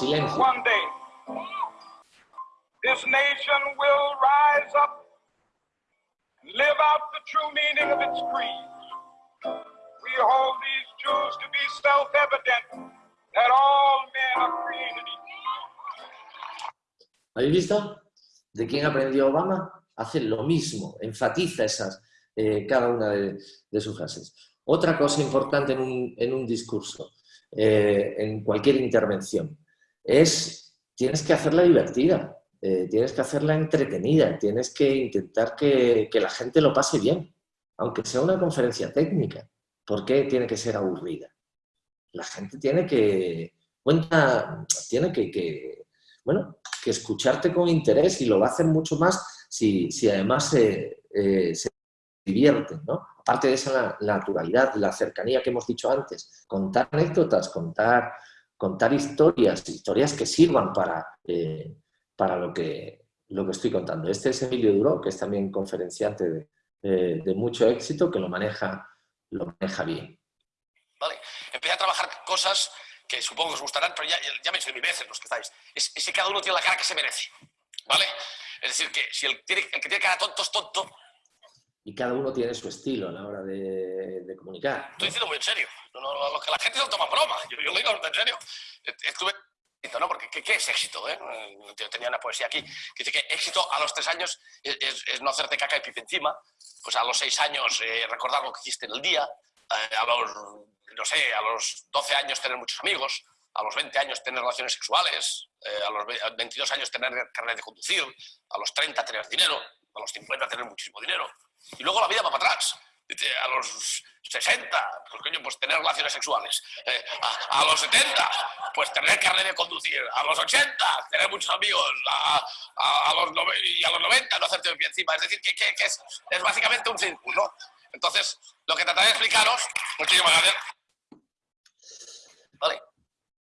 Speaker 2: a dream. Silencio.
Speaker 27: this nation will rise up live out the true meaning of its creed. We hold these truths to be self-evident that all men are created equal.
Speaker 2: ¿Habéis visto? ¿De quién aprendió Obama? Hace lo mismo, enfatiza esas, eh, cada una de, de, sus frases. Otra cosa importante en un, en un discurso, eh, en cualquier intervención, es tienes que hacerla divertida. Eh, tienes que hacerla entretenida, tienes que intentar que, la gente lo pase bien, aunque sea una conferencia técnica. ¿Por qué tiene que ser aburrida? La gente tiene que, cuenta, tiene que, bueno, que escucharte con interés y lo va a hacer mucho más si, además se, eh, se divierten, ¿no? Aparte de esa naturalidad, la cercanía que hemos dicho antes, contar anécdotas, contar, contar historias, historias que sirvan para... Eh, para lo que, lo que estoy contando. Este es Emilio Duró, que es también conferenciante de, de, mucho éxito, que lo maneja, lo maneja bien.
Speaker 28: Vale, empecé a trabajar cosas que supongo que os gustarán, pero ya, ya me mi veces los que estáis. Es, es, que cada uno tiene la cara que se merece, ¿vale? Es decir, que si el, tiene, el que tiene cara tonto es tonto.
Speaker 2: Y cada uno tiene su estilo a la hora de comunicar.
Speaker 28: Estoy diciendo muy en serio. No, no, lo que la gente se lo toma broma. Yo, yo lo digo en serio. Estuve ¿no? Porque ¿qué, es éxito? Eh? Yo tenía una poesía aquí que dice que éxito a los tres años es, no hacerte caca y pipi encima, pues a los seis años eh, recordar lo que hiciste en el día, eh, a los, no sé, a los 12 años tener muchos amigos, a los 20 años tener relaciones sexuales, a los 22 años tener carnet de conducir, a los 30 tener dinero, a los 50 tener muchísimo dinero. Y luego la vida va para atrás a los 60, pues coño, pues tener relaciones sexuales. Eh, a, los 70, pues tener carnet de conducir. A los 80, tener muchos amigos. A, los, y a los 90, no hacerte pie encima. Es decir, que, es, es, básicamente un círculo. Entonces, lo que trataré de explicaros... Muchísimas gracias.
Speaker 2: Vale.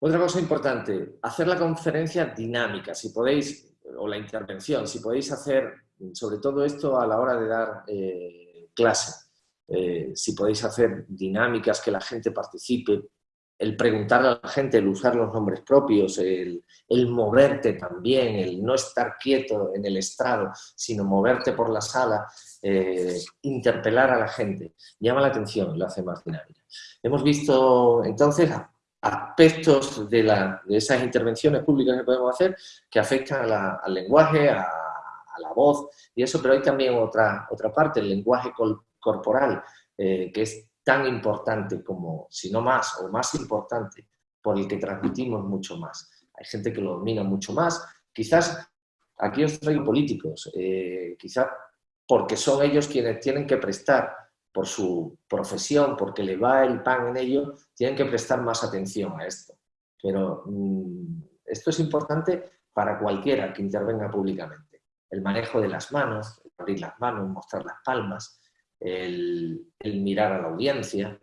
Speaker 2: Otra cosa importante, hacer la conferencia dinámica, si podéis, o la intervención, si podéis hacer, sobre todo esto a la hora de dar eh, clase eh, si podéis hacer dinámicas que la gente participe, el preguntar a la gente, el usar los nombres propios, el, moverte también, el no estar quieto en el estrado, sino moverte por la sala, eh, interpelar a la gente, llama la atención, lo hace más dinámica. Hemos visto entonces aspectos de, esas intervenciones públicas que podemos hacer que afectan al lenguaje, a, la voz y eso, pero hay también otra, otra parte, el lenguaje corporal, eh, que es tan importante como, si no más, o más importante, por el que transmitimos mucho más. Hay gente que lo domina mucho más. Quizás, aquí os traigo políticos, eh, quizás porque son ellos quienes tienen que prestar, por su profesión, porque le va el pan en ello, tienen que prestar más atención a esto. Pero mm, esto es importante para cualquiera que intervenga públicamente. El manejo de las manos, abrir las manos, mostrar las palmas, el, mirar a la audiencia,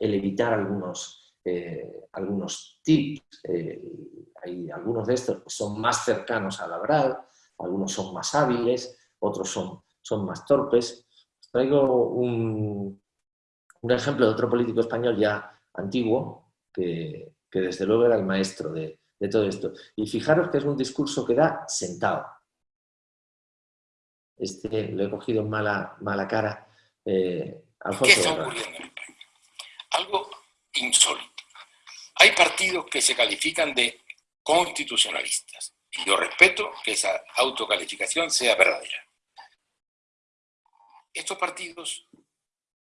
Speaker 2: el evitar algunos, eh, algunos tips. Eh, hay algunos de estos que son más cercanos a la verdad, algunos son más hábiles, otros son, son más torpes. traigo un, un, ejemplo de otro político español ya antiguo, que, que desde luego era el maestro de, de todo esto. Y fijaros que es un discurso que da sentado. Este lo he cogido en mala, mala cara, eh,
Speaker 28: ¿Qué está ocurriendo en España? Algo insólito.
Speaker 26: Hay partidos que se califican de constitucionalistas. Y yo respeto que esa autocalificación sea verdadera. Estos partidos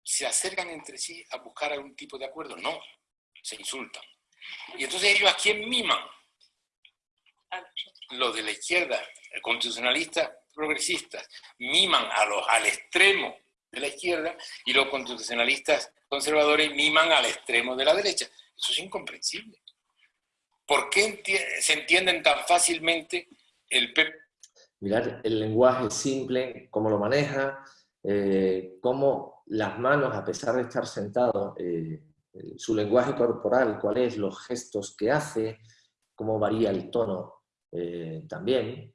Speaker 26: se acercan entre sí a buscar algún tipo de acuerdo. No, se insultan. Y entonces ellos a quién miman? Los de la izquierda, constitucionalistas progresistas, miman a los, al extremo de la izquierda y los constitucionalistas conservadores miman al extremo de la derecha. Eso es incomprensible. ¿Por qué se entienden tan fácilmente el PP?
Speaker 2: Mirar el lenguaje simple, cómo lo maneja, eh, cómo las manos, a pesar de estar sentado, eh, su lenguaje corporal, cuáles los gestos que hace, cómo varía el tono eh, también.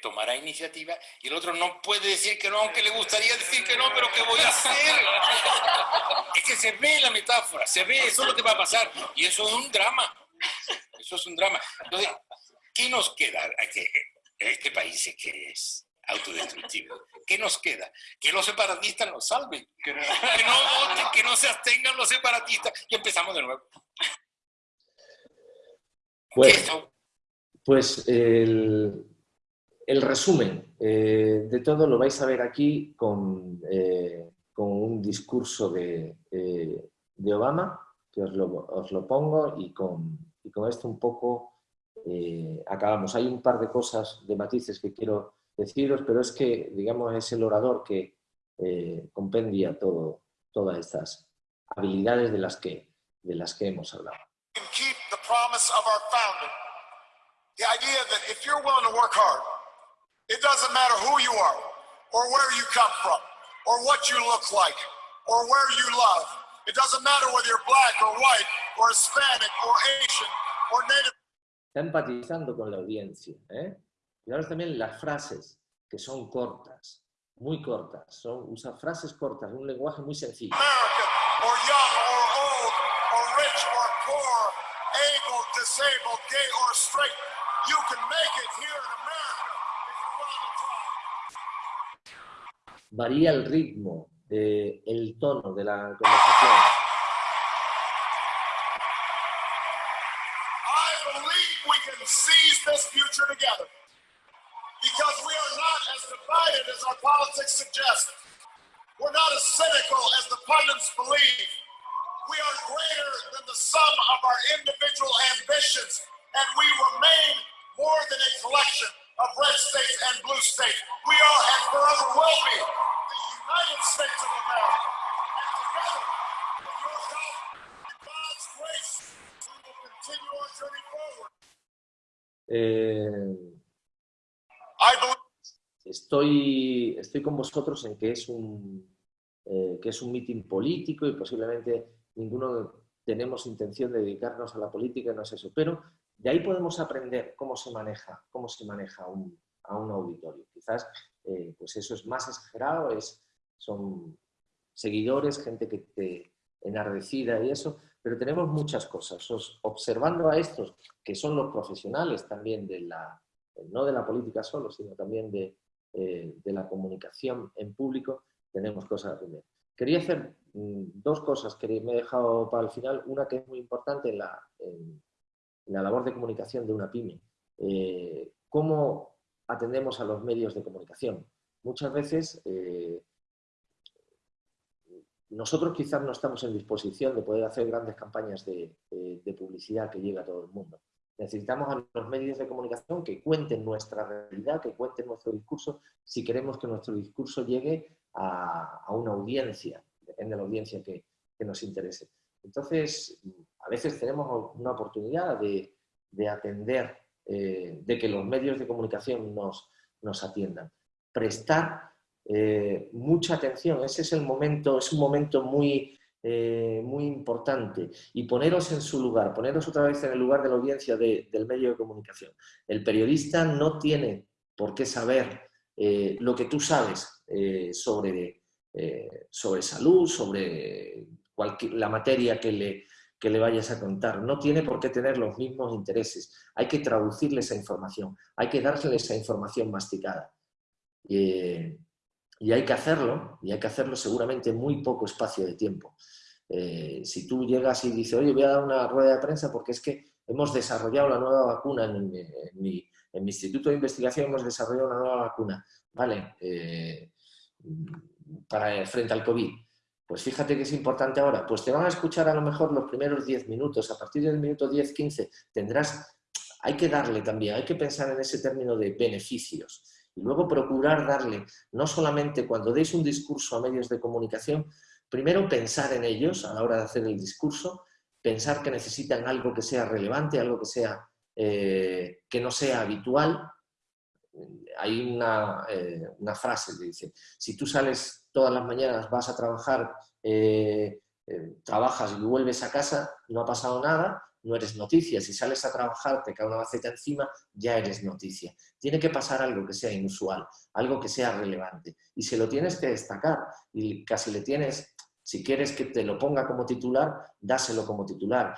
Speaker 26: Tomará iniciativa y el otro no puede decir que no, aunque le gustaría decir que no, pero ¿qué voy a hacer? [laughs] es que se ve la metáfora, se ve, eso es lo que va a pasar. Y eso es un drama. Eso es un drama. Entonces, ¿qué nos queda? Este país es que es autodestructivo. ¿Qué nos queda? Que los separatistas nos salven. Que no, voten, que no se abstengan los separatistas. Y empezamos de nuevo.
Speaker 2: Pues, pues el, el resumen eh, de todo lo vais a ver aquí con, eh, con un discurso de, eh, de, Obama, que os lo, os lo pongo, y con, y con, esto un poco acabamos. Hay un par de cosas, de matices que quiero deciros, pero es que, digamos, es el orador que compendia todo, todas estas habilidades de las que, de las que hemos hablado.
Speaker 12: The idea that if you're willing to work hard, It doesn't matter who you are, or where you come from, or what you look like, or where you love. It doesn't matter whether you're black or white, or Hispanic, or Asian, or Native.
Speaker 2: Está empatizando con la audiencia. ¿eh? Y ahora también las frases, que son cortas, muy cortas. Son, usa frases cortas, un lenguaje muy sencillo.
Speaker 12: American, or young, or old, or rich, or poor, able, disabled, gay, or straight. You can make it here in America.
Speaker 2: Varía el ritmo, eh, el tono de la conversación.
Speaker 12: I believe we can seize this future together because we are not as divided as our politics suggest. We're not as cynical as the pundits believe. We are greater than the sum of our individual ambitions, and we remain more than a collection of red states and blue states. We are and forever will be United States of America. And together, with your help and God's grace, we will continue our journey forward.
Speaker 2: Eh, estoy, estoy con vosotros en que es un, eh, que es un mitin político y posiblemente ninguno tenemos intención de dedicarnos a la política, no es eso, pero de ahí podemos aprender cómo se maneja, cómo se maneja un, a un auditorio. Quizás eh, pues eso es más exagerado, es, son seguidores, gente que te enardecida y eso, pero tenemos muchas cosas. observando a estos, que son los profesionales también de la, no de la política solo, sino también de, eh, de la comunicación en público, tenemos cosas a aprender. Quería hacer mm, dos cosas que me he dejado para el final. Una que es muy importante en la, en, la labor de comunicación de una pyme. Eh, ¿Cómo atendemos a los medios de comunicación? Muchas veces eh, nosotros quizás no estamos en disposición de poder hacer grandes campañas de, publicidad que llegue a todo el mundo. Necesitamos a los medios de comunicación que cuenten nuestra realidad, que cuenten nuestro discurso, si queremos que nuestro discurso llegue a, una audiencia, depende de la audiencia que nos interese. Entonces, a veces tenemos una oportunidad de, atender, eh, de que los medios de comunicación nos, nos atiendan. Prestar eh, mucha atención, ese es el momento, es un momento muy, eh, muy importante y poneros en su lugar, poneros otra vez en el lugar de la audiencia del medio de comunicación. El periodista no tiene por qué saber lo que tú sabes sobre, sobre salud, sobre la materia que le, le vayas a contar. No tiene por qué tener los mismos intereses. Hay que traducirle esa información, hay que darle esa información masticada. Y hay que hacerlo, y hay que hacerlo seguramente en muy poco espacio de tiempo. Eh, si tú llegas y dices, oye, voy a dar una rueda de prensa porque es que hemos desarrollado la nueva vacuna en mi, instituto de investigación, hemos desarrollado una nueva vacuna, ¿vale? Eh, para, frente al COVID. Pues fíjate que es importante ahora, pues te van a escuchar a lo mejor los primeros 10 minutos, a partir del minuto 10, 15 tendrás, hay que darle también, hay que pensar en ese término de beneficios y luego procurar darle, no solamente cuando deis un discurso a medios de comunicación, primero pensar en ellos a la hora de hacer el discurso, pensar que necesitan algo que sea relevante, algo que, sea, eh, que no sea habitual. Hay una, eh, una frase que dice, si tú sales todas las mañanas vas a trabajar, eh, trabajas y vuelves a casa, no ha pasado nada, no eres noticia. Si sales a trabajar, te cae una maceta encima, ya eres noticia. Tiene que pasar algo que sea inusual, algo que sea relevante. Y se lo tienes que destacar y casi le tienes, si quieres que te lo ponga como titular, dáselo como titular.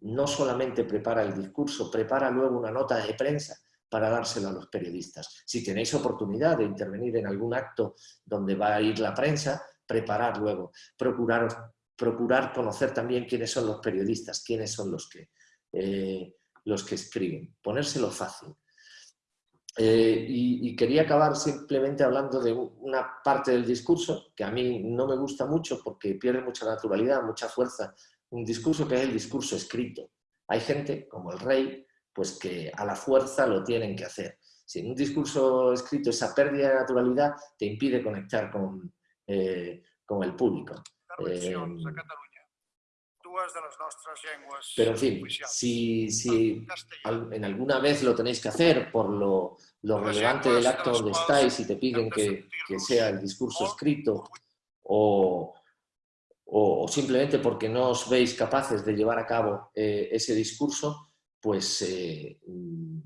Speaker 2: No solamente prepara el discurso, prepara luego una nota de prensa para dárselo a los periodistas. Si tenéis oportunidad de intervenir en algún acto donde va a ir la prensa, preparar luego, procurar, procurar conocer también quiénes son los periodistas, quiénes son los que, eh, los que escriben, ponérselo fácil. Eh, y, quería acabar simplemente hablando de una parte del discurso que a mí no me gusta mucho porque pierde mucha naturalidad, mucha fuerza, un discurso que es el discurso escrito. Hay gente, como el rey, pues que a la fuerza lo tienen que hacer. Si en un discurso escrito esa pérdida de naturalidad te impide conectar con, eh, con el público. Eh, pero en fin, si, si en alguna vez lo tenéis que hacer por lo, lo relevante del acto donde estáis y te piden que, que sea el discurso escrito o, o, simplemente porque no os veis capaces de llevar a cabo eh, ese discurso, pues eh, mm,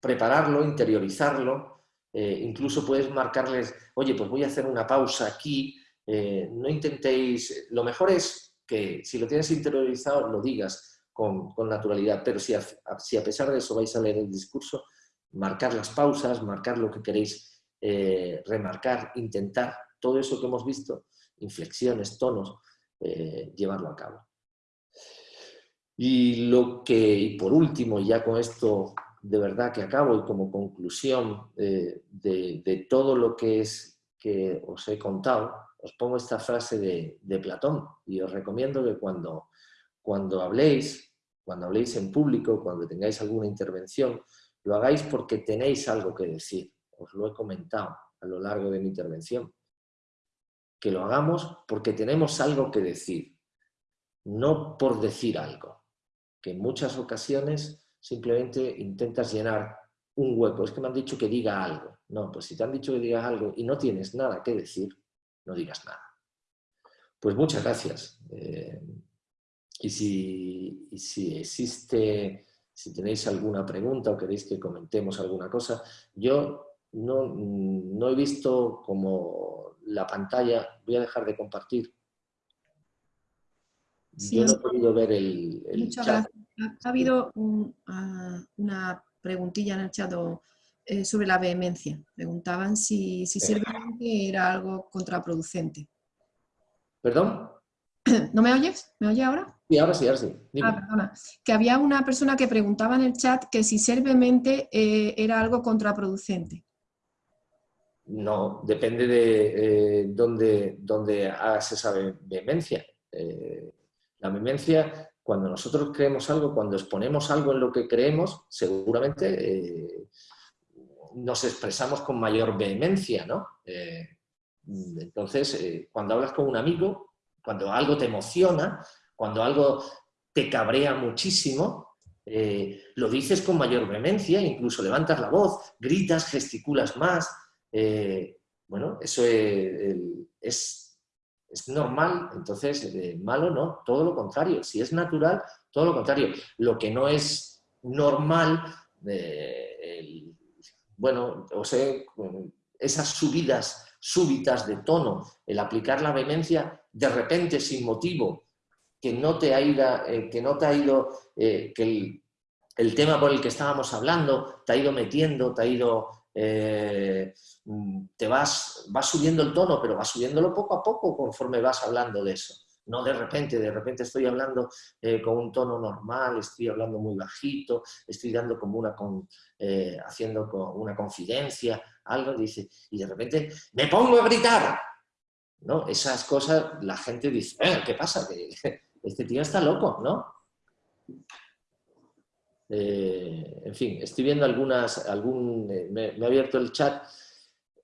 Speaker 2: prepararlo, interiorizarlo, eh, incluso puedes marcarles, oye, pues voy a hacer una pausa aquí, eh, no intentéis, lo mejor es que si lo tienes interiorizado lo digas con, naturalidad, pero si a, si a, pesar de eso vais a leer el discurso, marcar las pausas, marcar lo que queréis remarcar, intentar, todo eso que hemos visto, inflexiones, tonos, llevarlo a cabo. Y lo que, y por último, ya con esto de verdad que acabo y como conclusión eh, de, todo lo que es que os he contado, os pongo esta frase de, Platón y os recomiendo que cuando, cuando habléis, cuando habléis en público, cuando tengáis alguna intervención, lo hagáis porque tenéis algo que decir. Os lo he comentado a lo largo de mi intervención. Que lo hagamos porque tenemos algo que decir, no por decir algo que en muchas ocasiones simplemente intentas llenar un hueco. Es que me han dicho que diga algo. No, pues si te han dicho que digas algo y no tienes nada que decir, no digas nada. Pues muchas gracias. Eh, y, si, si existe, si tenéis alguna pregunta o queréis que comentemos alguna cosa, yo no, no he visto como la pantalla, voy a dejar de compartir yo no he podido ver el,
Speaker 1: Muchas Gracias. Ha, habido ah, una preguntilla en el chat eh, sobre la vehemencia. Preguntaban si, si era algo contraproducente.
Speaker 2: ¿Perdón? [clears throat]
Speaker 1: ¿No me oyes? ¿Me oye ahora?
Speaker 2: Sí, ahora sí, ahora sí.
Speaker 1: Ah, perdona. Que había una persona que preguntaba en el chat que si ser vehemente eh, era algo contraproducente.
Speaker 2: No, depende de eh, dónde, dónde hagas esa vehemencia. La vehemencia, cuando nosotros creemos algo, cuando exponemos algo en lo que creemos, seguramente eh, nos expresamos con mayor vehemencia, ¿no? Eh, entonces, eh, cuando hablas con un amigo, cuando algo te emociona, cuando algo te cabrea muchísimo, lo dices con mayor vehemencia, incluso levantas la voz, gritas, gesticulas más. bueno, eso es normal, entonces eh, malo no, todo lo contrario. Si es natural, todo lo contrario. Lo que no es normal, eh, bueno, o sea, esas subidas súbitas de tono, el aplicar la vehemencia de repente sin motivo, que no te ha ido, eh, que, no te ha ido que el, tema por el que estábamos hablando te ha ido metiendo, te ha ido eh, te vas, vas subiendo el tono, pero vas subiéndolo poco a poco conforme vas hablando de eso. No de repente, de repente estoy hablando eh, con un tono normal, estoy hablando muy bajito, estoy dando como una, con, eh, haciendo una confidencia, algo, dice, y de repente me pongo a gritar. ¿No? Esas cosas la gente dice, eh, ¿qué pasa? [laughs] Este tío está loco, ¿no? en fin, estoy viendo algunas, algún, me, ha abierto el chat,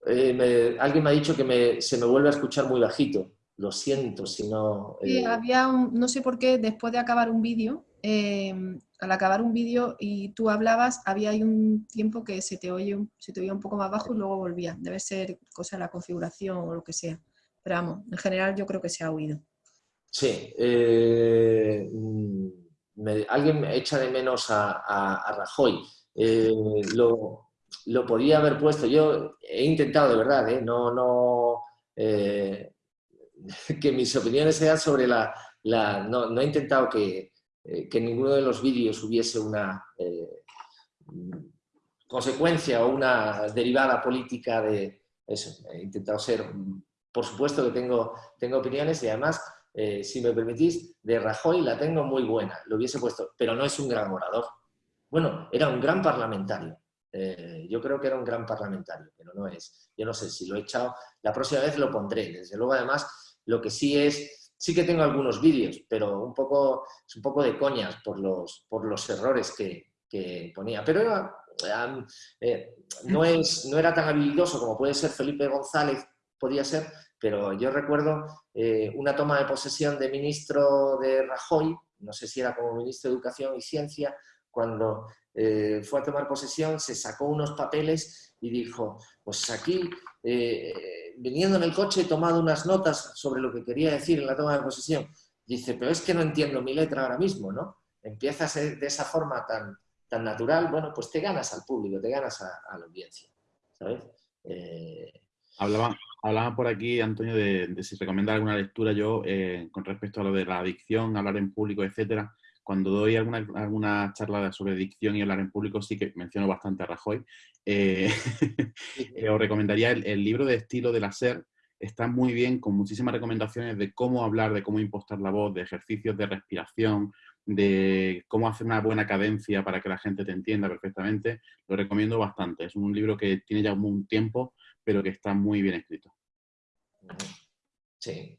Speaker 2: alguien me ha dicho que se me vuelve a escuchar muy bajito lo siento si no...
Speaker 1: Eh, había un, no sé por qué, después de acabar un vídeo, em, al acabar un vídeo y tú hablabas, había ahí un tiempo que se te, oye, se te oía un poco más bajo y luego volvía. Debe ser cosa de la configuración o lo que sea. Pero vamos, en general yo creo que se ha oído.
Speaker 2: Sí. Eh, alguien me echa de menos a, Rajoy. Eh, lo, lo, podía haber puesto. Yo he intentado, de verdad, no... no que mis opiniones sean sobre la... no, he intentado que, eh, que, en ninguno de los vídeos hubiese una eh, consecuencia o una derivada política de eso. He intentado ser... Por supuesto que tengo, tengo opiniones y además, eh, si me permitís, de Rajoy la tengo muy buena, lo hubiese puesto, pero no es un gran orador. Bueno, era un gran parlamentario. yo creo que era un gran parlamentario, pero no es. Yo no sé si lo he echado. La próxima vez lo pondré. Desde luego, además, lo que sí es, sí que tengo algunos vídeos, pero un poco, es un poco de coñas por los, por los errores que, ponía. Pero eh, no, es, no era tan habilidoso como puede ser Felipe González, podía ser, pero yo recuerdo eh, una toma de posesión de ministro de Rajoy, no sé si era como ministro de Educación y Ciencia, cuando eh, fue a tomar posesión, se sacó unos papeles y dijo, pues aquí eh, viniendo en el coche he tomado unas notas sobre lo que quería decir en la toma de posesión. Dice, pero es que no entiendo mi letra ahora mismo, ¿no? Empiezas de esa forma tan, tan natural, bueno, pues te ganas al público, te ganas a, la audiencia, ¿sabes?
Speaker 29: Eh, hablaba, hablaba por aquí, Antonio, de, si recomienda alguna lectura yo eh, con respecto a lo de la adicción, hablar en público, etcétera cuando doy alguna, alguna charla sobre dicción y hablar en público, sí que menciono bastante a Rajoy. Eh, [laughs] eh, os recomendaría el, libro de estilo de la SER. Está muy bien, con muchísimas recomendaciones de cómo hablar, de cómo impostar la voz, de ejercicios de respiración, de cómo hacer una buena cadencia para que la gente te entienda perfectamente. Lo recomiendo bastante. Es un libro que tiene ya un tiempo, pero que está muy bien escrito.
Speaker 2: Sí.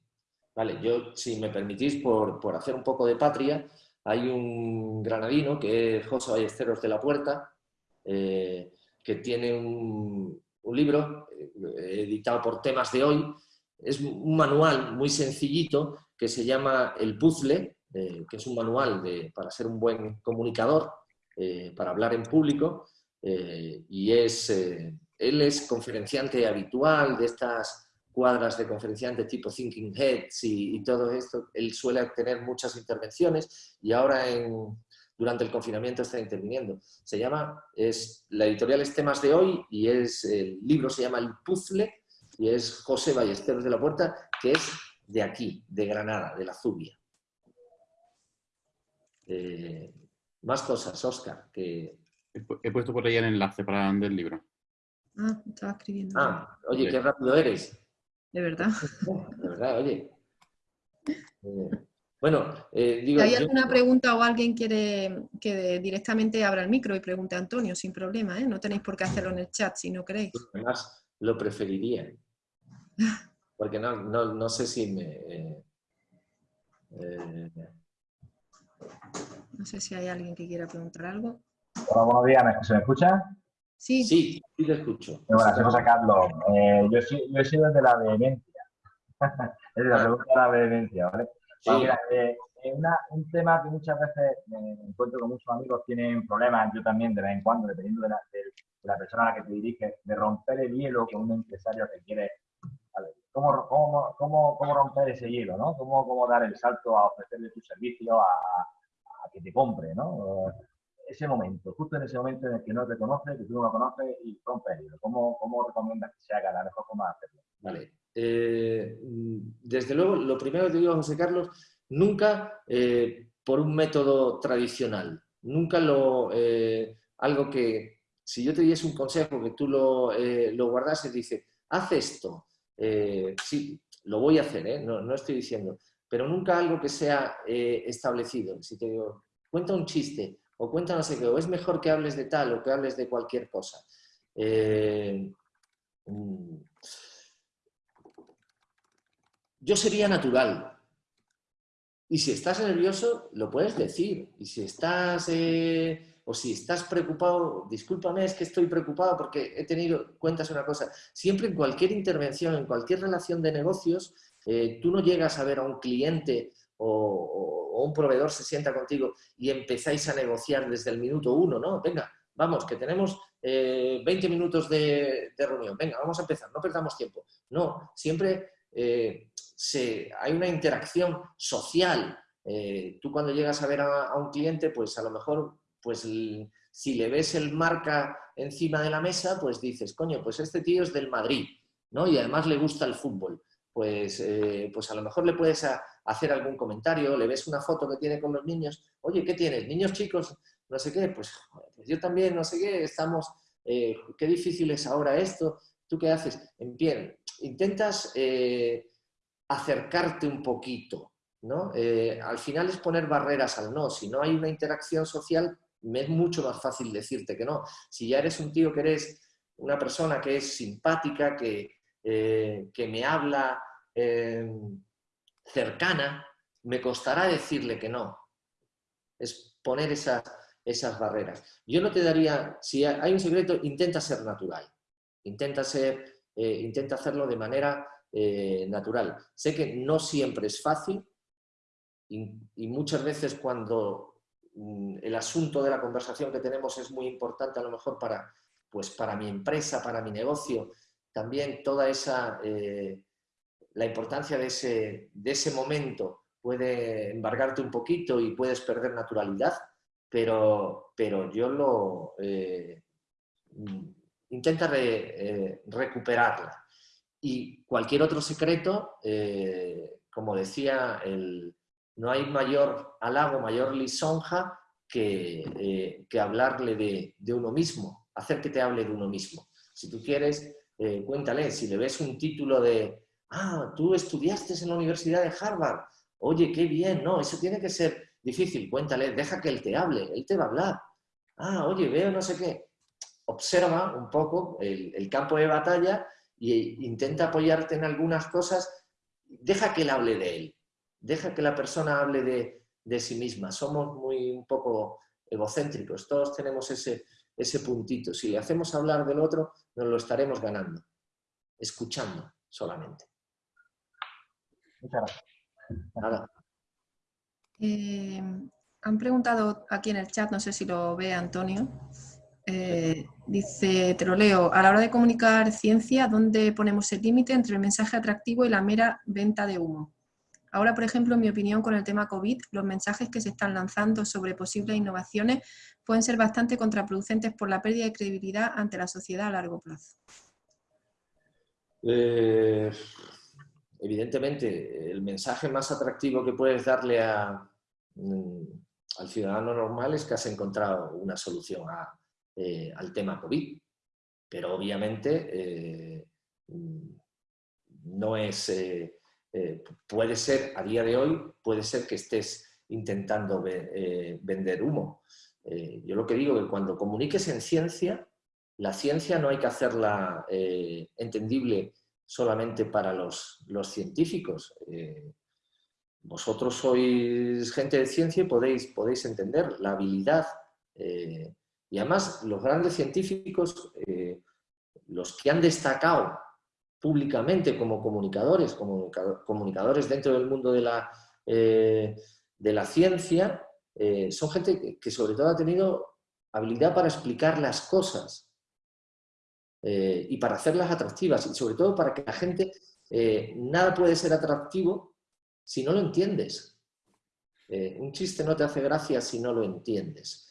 Speaker 2: Vale, yo, si me permitís, por, por hacer un poco de patria, hay un granadino que es José Ballesteros de la Puerta, eh, que tiene un, libro eh, editado por Temas de Hoy. Es un manual muy sencillito que se llama El Puzzle, eh, que es un manual para ser un buen comunicador, para hablar en público. y es, él es conferenciante habitual de estas cuadras de conferenciante tipo Thinking Heads y, todo esto, él suele tener muchas intervenciones y ahora en, durante el confinamiento está interviniendo. Se llama, es, la editorial es Temas de Hoy y es, el libro se llama El Puzzle y es José Ballesteros de la Puerta, que es de aquí, de Granada, de la Zubia. Eh, más cosas, Oscar, que...
Speaker 29: He puesto por ahí el enlace para el libro.
Speaker 1: Ah, estaba escribiendo.
Speaker 2: Ah, oye, qué rápido eres
Speaker 1: de verdad.
Speaker 2: De verdad, oye. Eh, bueno, eh, digo...
Speaker 1: ¿Hay alguna pregunta o alguien quiere que directamente abra el micro y pregunte a Antonio sin problema? ¿eh? No tenéis por qué hacerlo en el chat si no queréis.
Speaker 2: Además, lo preferiría. [laughs] Porque no, no, no sé si me...
Speaker 1: Eh, no sé si hay alguien que quiera preguntar algo.
Speaker 30: Hola, buenos días. ¿Se me escucha?
Speaker 1: Sí,
Speaker 2: sí, sí te escucho.
Speaker 30: Bueno, soy José Carlos. Eh, yo, yo he sido desde la vehemencia. [laughs] es la pregunta de la vehemencia, ¿vale? Sí. mira, eh, una, un tema que muchas veces me encuentro con muchos amigos tienen problemas, yo también de vez en cuando, dependiendo de la, de, la persona a la que te diriges, de romper el hielo con un empresario que quiere. ¿vale? ¿Cómo, cómo, cómo, cómo, romper ese hielo? ¿no? ¿Cómo, ¿Cómo dar el salto a ofrecerle tu servicio, a, a que te compre? ¿no? Ese momento, justo en ese momento en el que no te conoce, que tú no lo conoces y el hilo. ¿Cómo, ¿Cómo recomiendas que se haga la mejor forma de hacerlo?
Speaker 2: Vale. Eh, desde luego, lo primero que te digo, José Carlos, nunca eh, por un método tradicional. Nunca lo, eh, algo que, si yo te diese un consejo que tú lo, lo guardases, dice, haz esto. sí, lo voy a hacer, no, no estoy diciendo, pero nunca algo que sea establecido. Si te digo, cuenta un chiste, o cuenta no qué, o es mejor que hables de tal, o que hables de cualquier cosa. Eh, mm, yo sería natural. Y si estás nervioso, lo puedes decir. Y si estás, eh, o si estás preocupado, discúlpame, es que estoy preocupado porque he tenido, cuentas una cosa. Siempre en cualquier intervención, en cualquier relación de negocios, eh, tú no llegas a ver a un cliente o, un proveedor se sienta contigo y empezáis a negociar desde el minuto uno, ¿no? Venga, vamos, que tenemos 20 eh, minutos de, reunión, venga, vamos a empezar, no perdamos tiempo. No, siempre hay una interacción social. Eh, tú cuando llegas a ver a, un cliente, pues a lo mejor, pues si le ves el marca encima de la mesa, pues dices, coño, pues este tío es del Madrid, ¿no? Y además le gusta el fútbol. Pues, eh, pues a lo mejor le puedes hacer algún comentario, le ves una foto que tiene con los niños, oye, ¿qué tienes? ¿Niños chicos? No sé qué, pues, pues yo también, no sé qué, estamos, eh, qué difícil es ahora esto, ¿tú qué haces? En pie, intentas acercarte un poquito, ¿no? Eh, al final es poner barreras al no. Si no hay una interacción social, me es mucho más fácil decirte que no. Si ya eres un tío que eres una persona que es simpática, que, eh, que me habla eh, cercana, me costará decirle que no. Es poner esas, esas barreras. Yo no te daría, si hay un secreto, intenta ser natural. Intenta, ser, intenta hacerlo de manera eh, natural. Sé que no siempre es fácil y, muchas veces cuando mm, el asunto de la conversación que tenemos es muy importante a lo mejor para, pues para mi empresa, para mi negocio, también toda esa, eh, la importancia de ese, de ese momento puede embargarte un poquito y puedes perder naturalidad, pero, pero yo lo... Eh, intenta recuperarla. Y cualquier otro secreto, eh, como decía, el, no hay mayor halago, mayor lisonja que, eh, que hablarle de, de, uno mismo, hacer que te hable de uno mismo. Si tú quieres, eh, cuéntale, si le ves un título de, ah, tú estudiaste en la Universidad de Harvard, oye, qué bien, no, eso tiene que ser difícil, cuéntale, deja que él te hable, él te va a hablar. Ah, oye, veo no sé qué. Observa un poco el, campo de batalla y intenta apoyarte en algunas cosas, deja que él hable de él, deja que la persona hable de, sí misma. Somos muy un poco egocéntricos, todos tenemos ese, ese puntito. Si le hacemos hablar del otro, nos lo estaremos ganando, escuchando solamente.
Speaker 1: Muchas gracias. Eh, han preguntado aquí en el chat, no sé si lo ve Antonio, eh, dice, te lo leo, a la hora de comunicar ciencia, ¿dónde ponemos el límite entre el mensaje atractivo y la mera venta de humo? Ahora, por ejemplo, en mi opinión con el tema COVID, los mensajes que se están lanzando sobre posibles innovaciones pueden ser bastante contraproducentes por la pérdida de credibilidad ante la sociedad a largo plazo.
Speaker 2: Eh, evidentemente, el mensaje más atractivo que puedes darle mm, al ciudadano normal es que has encontrado una solución eh, al tema COVID. Pero obviamente eh, no es... puede ser, a día de hoy, puede ser que estés intentando vender humo. yo lo que digo es que cuando comuniques en ciencia, la ciencia no hay que hacerla entendible solamente para los, científicos. vosotros sois gente de ciencia y podéis, podéis entender la habilidad y además, los grandes científicos, eh, los que han destacado públicamente como comunicadores, como comunicadores dentro del mundo de la, eh, de la ciencia, eh, son gente que sobre todo ha tenido habilidad para explicar las cosas y para hacerlas atractivas y sobre todo para que la gente, nada puede ser atractivo si no lo entiendes. un chiste no te hace gracia si no lo entiendes.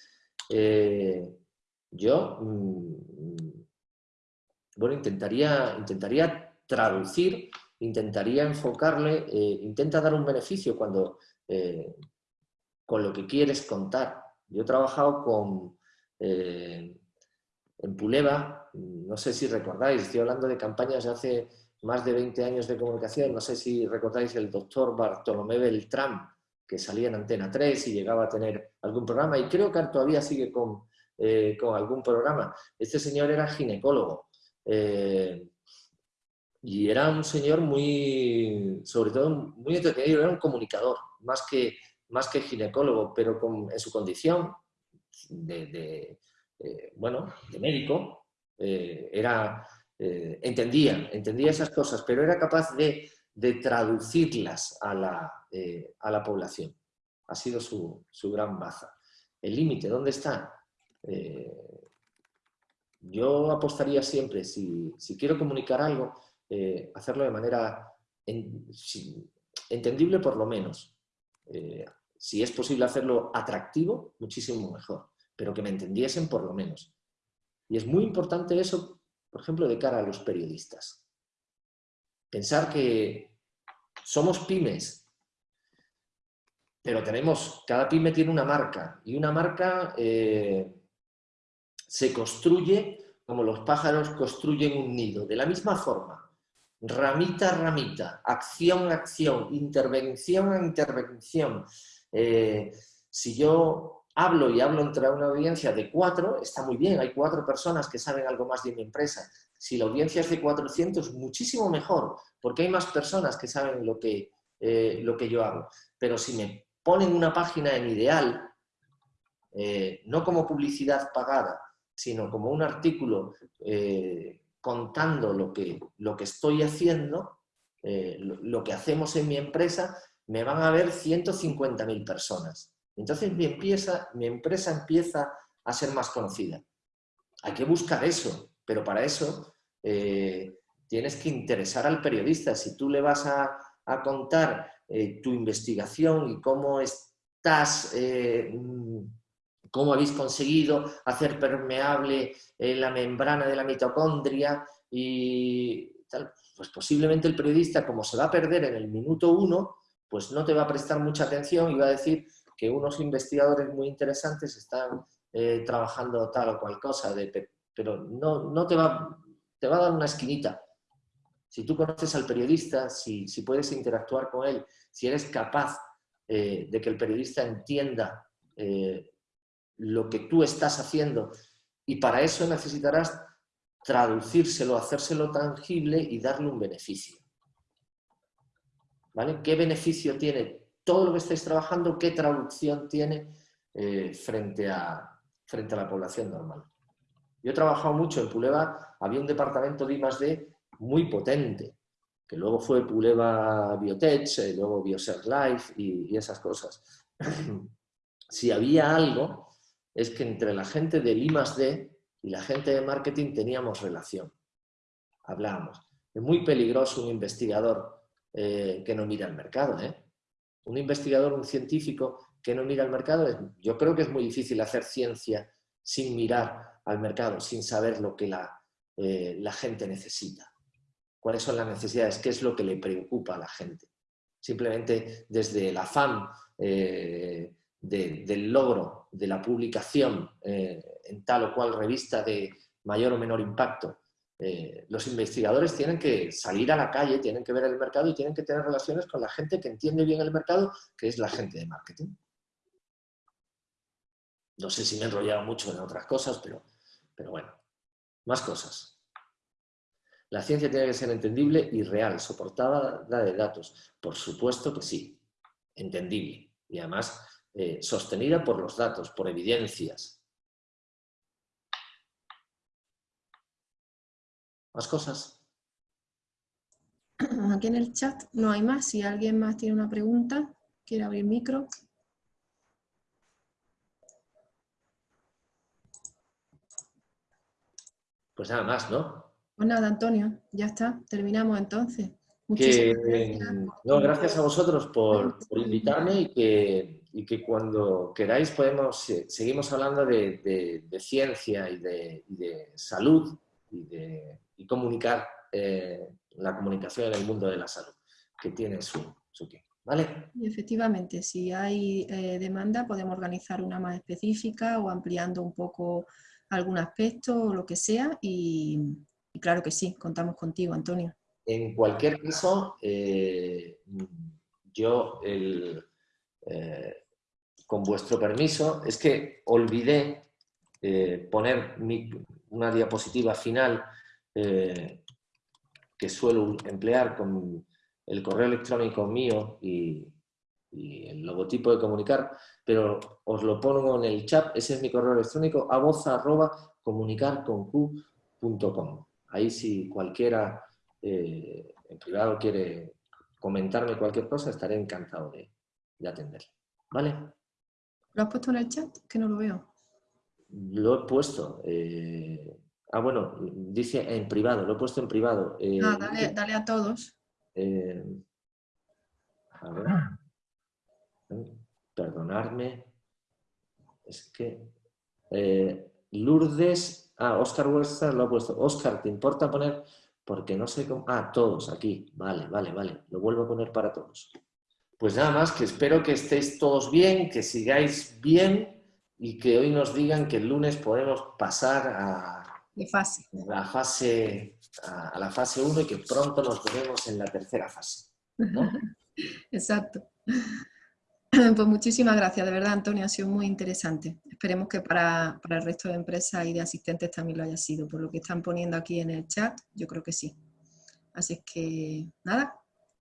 Speaker 2: Eh, yo, mm, bueno, intentaría, intentaría traducir, intentaría enfocarle, eh, intenta dar un beneficio cuando, eh, con lo que quieres contar. Yo he trabajado con, en Puleva, no sé si recordáis, estoy hablando de campañas de hace más de 20 años de comunicación, no sé si recordáis el doctor Bartolomé Beltrán, que salía en Antena 3 y llegaba a tener algún programa, y creo que todavía sigue con, eh, con algún programa. Este señor era ginecólogo. Eh, y era un señor muy, sobre todo, muy entretenido, era un comunicador, más que, más que ginecólogo, pero en su condición de, eh, bueno, de médico, era, entendía, entendía esas cosas, pero era capaz de, traducirlas a la, a la población. Ha sido su, su gran baza. El límite, ¿dónde está? Eh, yo apostaría siempre, si, quiero comunicar algo, eh, hacerlo de manera entendible por lo menos. Eh, si es posible hacerlo atractivo, muchísimo mejor, pero que me entendiesen por lo menos. Y es muy importante eso, por ejemplo, de cara a los periodistas. Pensar que somos pymes, pero tenemos, cada pyme tiene una marca, y una marca se construye como los pájaros construyen un nido, de la misma forma, ramita a ramita, acción a acción, intervención a intervención. Eh, si yo hablo y hablo entre una audiencia de cuatro, está muy bien, hay cuatro personas que saben algo más de mi empresa. Si la audiencia es de 400, muchísimo mejor, porque hay más personas que saben lo que, eh, lo que yo hago. Pero si me ponen una página en ideal, eh, no como publicidad pagada, sino como un artículo contando lo que, lo que estoy haciendo, eh, lo, que hacemos en mi empresa, me van a ver 150.000 personas. Entonces mi, mi empresa empieza a ser más conocida. Hay que buscar eso, pero para eso eh, tienes que interesar al periodista. Si tú le vas a, a contar tu investigación y cómo estás cómo habéis conseguido hacer permeable eh, la membrana de la mitocondria y tal, pues posiblemente el periodista, como se va a perder en el minuto uno, pues no te va a prestar mucha atención y va a decir que unos investigadores muy interesantes están eh, trabajando tal o cual cosa, pero no, no te, va, te va a dar una esquinita. Si tú conoces al periodista, si, puedes interactuar con él, si eres capaz eh, de que el periodista entienda lo que tú estás haciendo y para eso necesitarás traducírselo, hacérselo tangible y darle un beneficio. ¿Vale? ¿Qué beneficio tiene todo lo que estáis trabajando? ¿Qué traducción tiene eh, frente, a, frente a la población normal? Yo he trabajado mucho en Puleva, había un departamento de I+.D. muy potente, que luego fue Puleva Biotech, eh, luego Bioser Life y, y esas cosas. [clears throat] si había algo es que entre la gente del I+.D. y la gente de marketing teníamos relación. Hablábamos. Es muy peligroso un investigador eh, que no mira el mercado. ¿eh? Un investigador, un científico que no mira el mercado, yo creo que es muy difícil hacer ciencia sin mirar al mercado, sin saber lo que la, eh, la gente necesita. ¿Cuáles son las necesidades? ¿Qué es lo que le preocupa a la gente? Simplemente desde el afán del logro de la publicación eh, en tal o cual revista de mayor o menor impacto, eh, los investigadores tienen que salir a la calle, tienen que ver el mercado y tienen que tener relaciones con la gente que entiende bien el mercado, que es la gente de marketing. No sé si me he enrollado mucho en otras cosas, pero, pero bueno, más cosas. La ciencia tiene que ser entendible y real, soportada de datos. Por supuesto que sí, entendible. Y además eh, sostenida por los datos, por evidencias. ¿Más cosas? [clears throat]
Speaker 1: Aquí en el chat no hay más. Si alguien más tiene una pregunta, quiere abrir micro.
Speaker 2: Pues nada más, ¿no?
Speaker 1: Pues nada, Antonio, ya está. Terminamos entonces.
Speaker 2: Muchísimas gracias. No, gracias a vosotros por, por invitarme y que y que cuando queráis podemos, seguimos hablando de, ciencia y de, salud y de comunicar eh, la comunicación en el mundo de la salud, que tiene su, tiempo. ¿Vale?
Speaker 1: Y efectivamente, si hay eh, demanda podemos organizar una más específica o ampliando un poco algún aspecto o lo que sea y claro que sí, contamos contigo, Antonio.
Speaker 2: en cualquier caso, eh, yo, el, eh, con vuestro permiso, es que olvidé eh, poner una diapositiva final eh, que suelo emplear con el correo electrónico mío y, el logotipo de comunicar, pero os lo pongo en el chat, ese es mi correo electrónico, aboza arroba comunicarconq.com. Ahí si cualquiera eh, en privado quiere comentarme cualquier cosa, estaré encantado de, de atenderle. ¿Vale?
Speaker 1: ¿Lo has puesto en el chat? Que no lo veo.
Speaker 2: Lo he puesto. eh, ah, bueno, dice en privado, lo he puesto en privado. eh,
Speaker 1: Ah, dale, dale a todos.
Speaker 2: eh, a ver. Perdonadme. Es que. eh, Lourdes. Ah, Oscar Huerta lo ha puesto. Oscar, ¿te importa poner? Porque no sé cómo. Ah, todos aquí. Vale, vale, vale. Lo vuelvo a poner para todos. Pues nada más, que espero que estéis todos bien, que sigáis bien y que hoy nos digan que el lunes podemos pasar a,
Speaker 1: fase.
Speaker 2: la fase a, a la fase 1 y que pronto nos veremos en la tercera fase. [laughs]
Speaker 1: Exacto. [clears throat] Pues muchísimas gracias, de verdad, Antonio, ha sido muy interesante. Esperemos que para, para el resto de empresas y de asistentes también lo haya sido. Por lo que están poniendo aquí en el chat, yo creo que sí. Así es que, nada,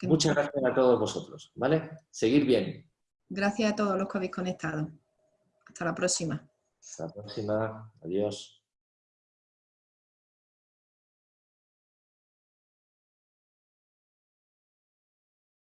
Speaker 2: Muchas gracias a todos vosotros, ¿vale? Seguir bien.
Speaker 1: gracias a todos los que habéis conectado. Hasta la próxima.
Speaker 2: Hasta la próxima. Adiós.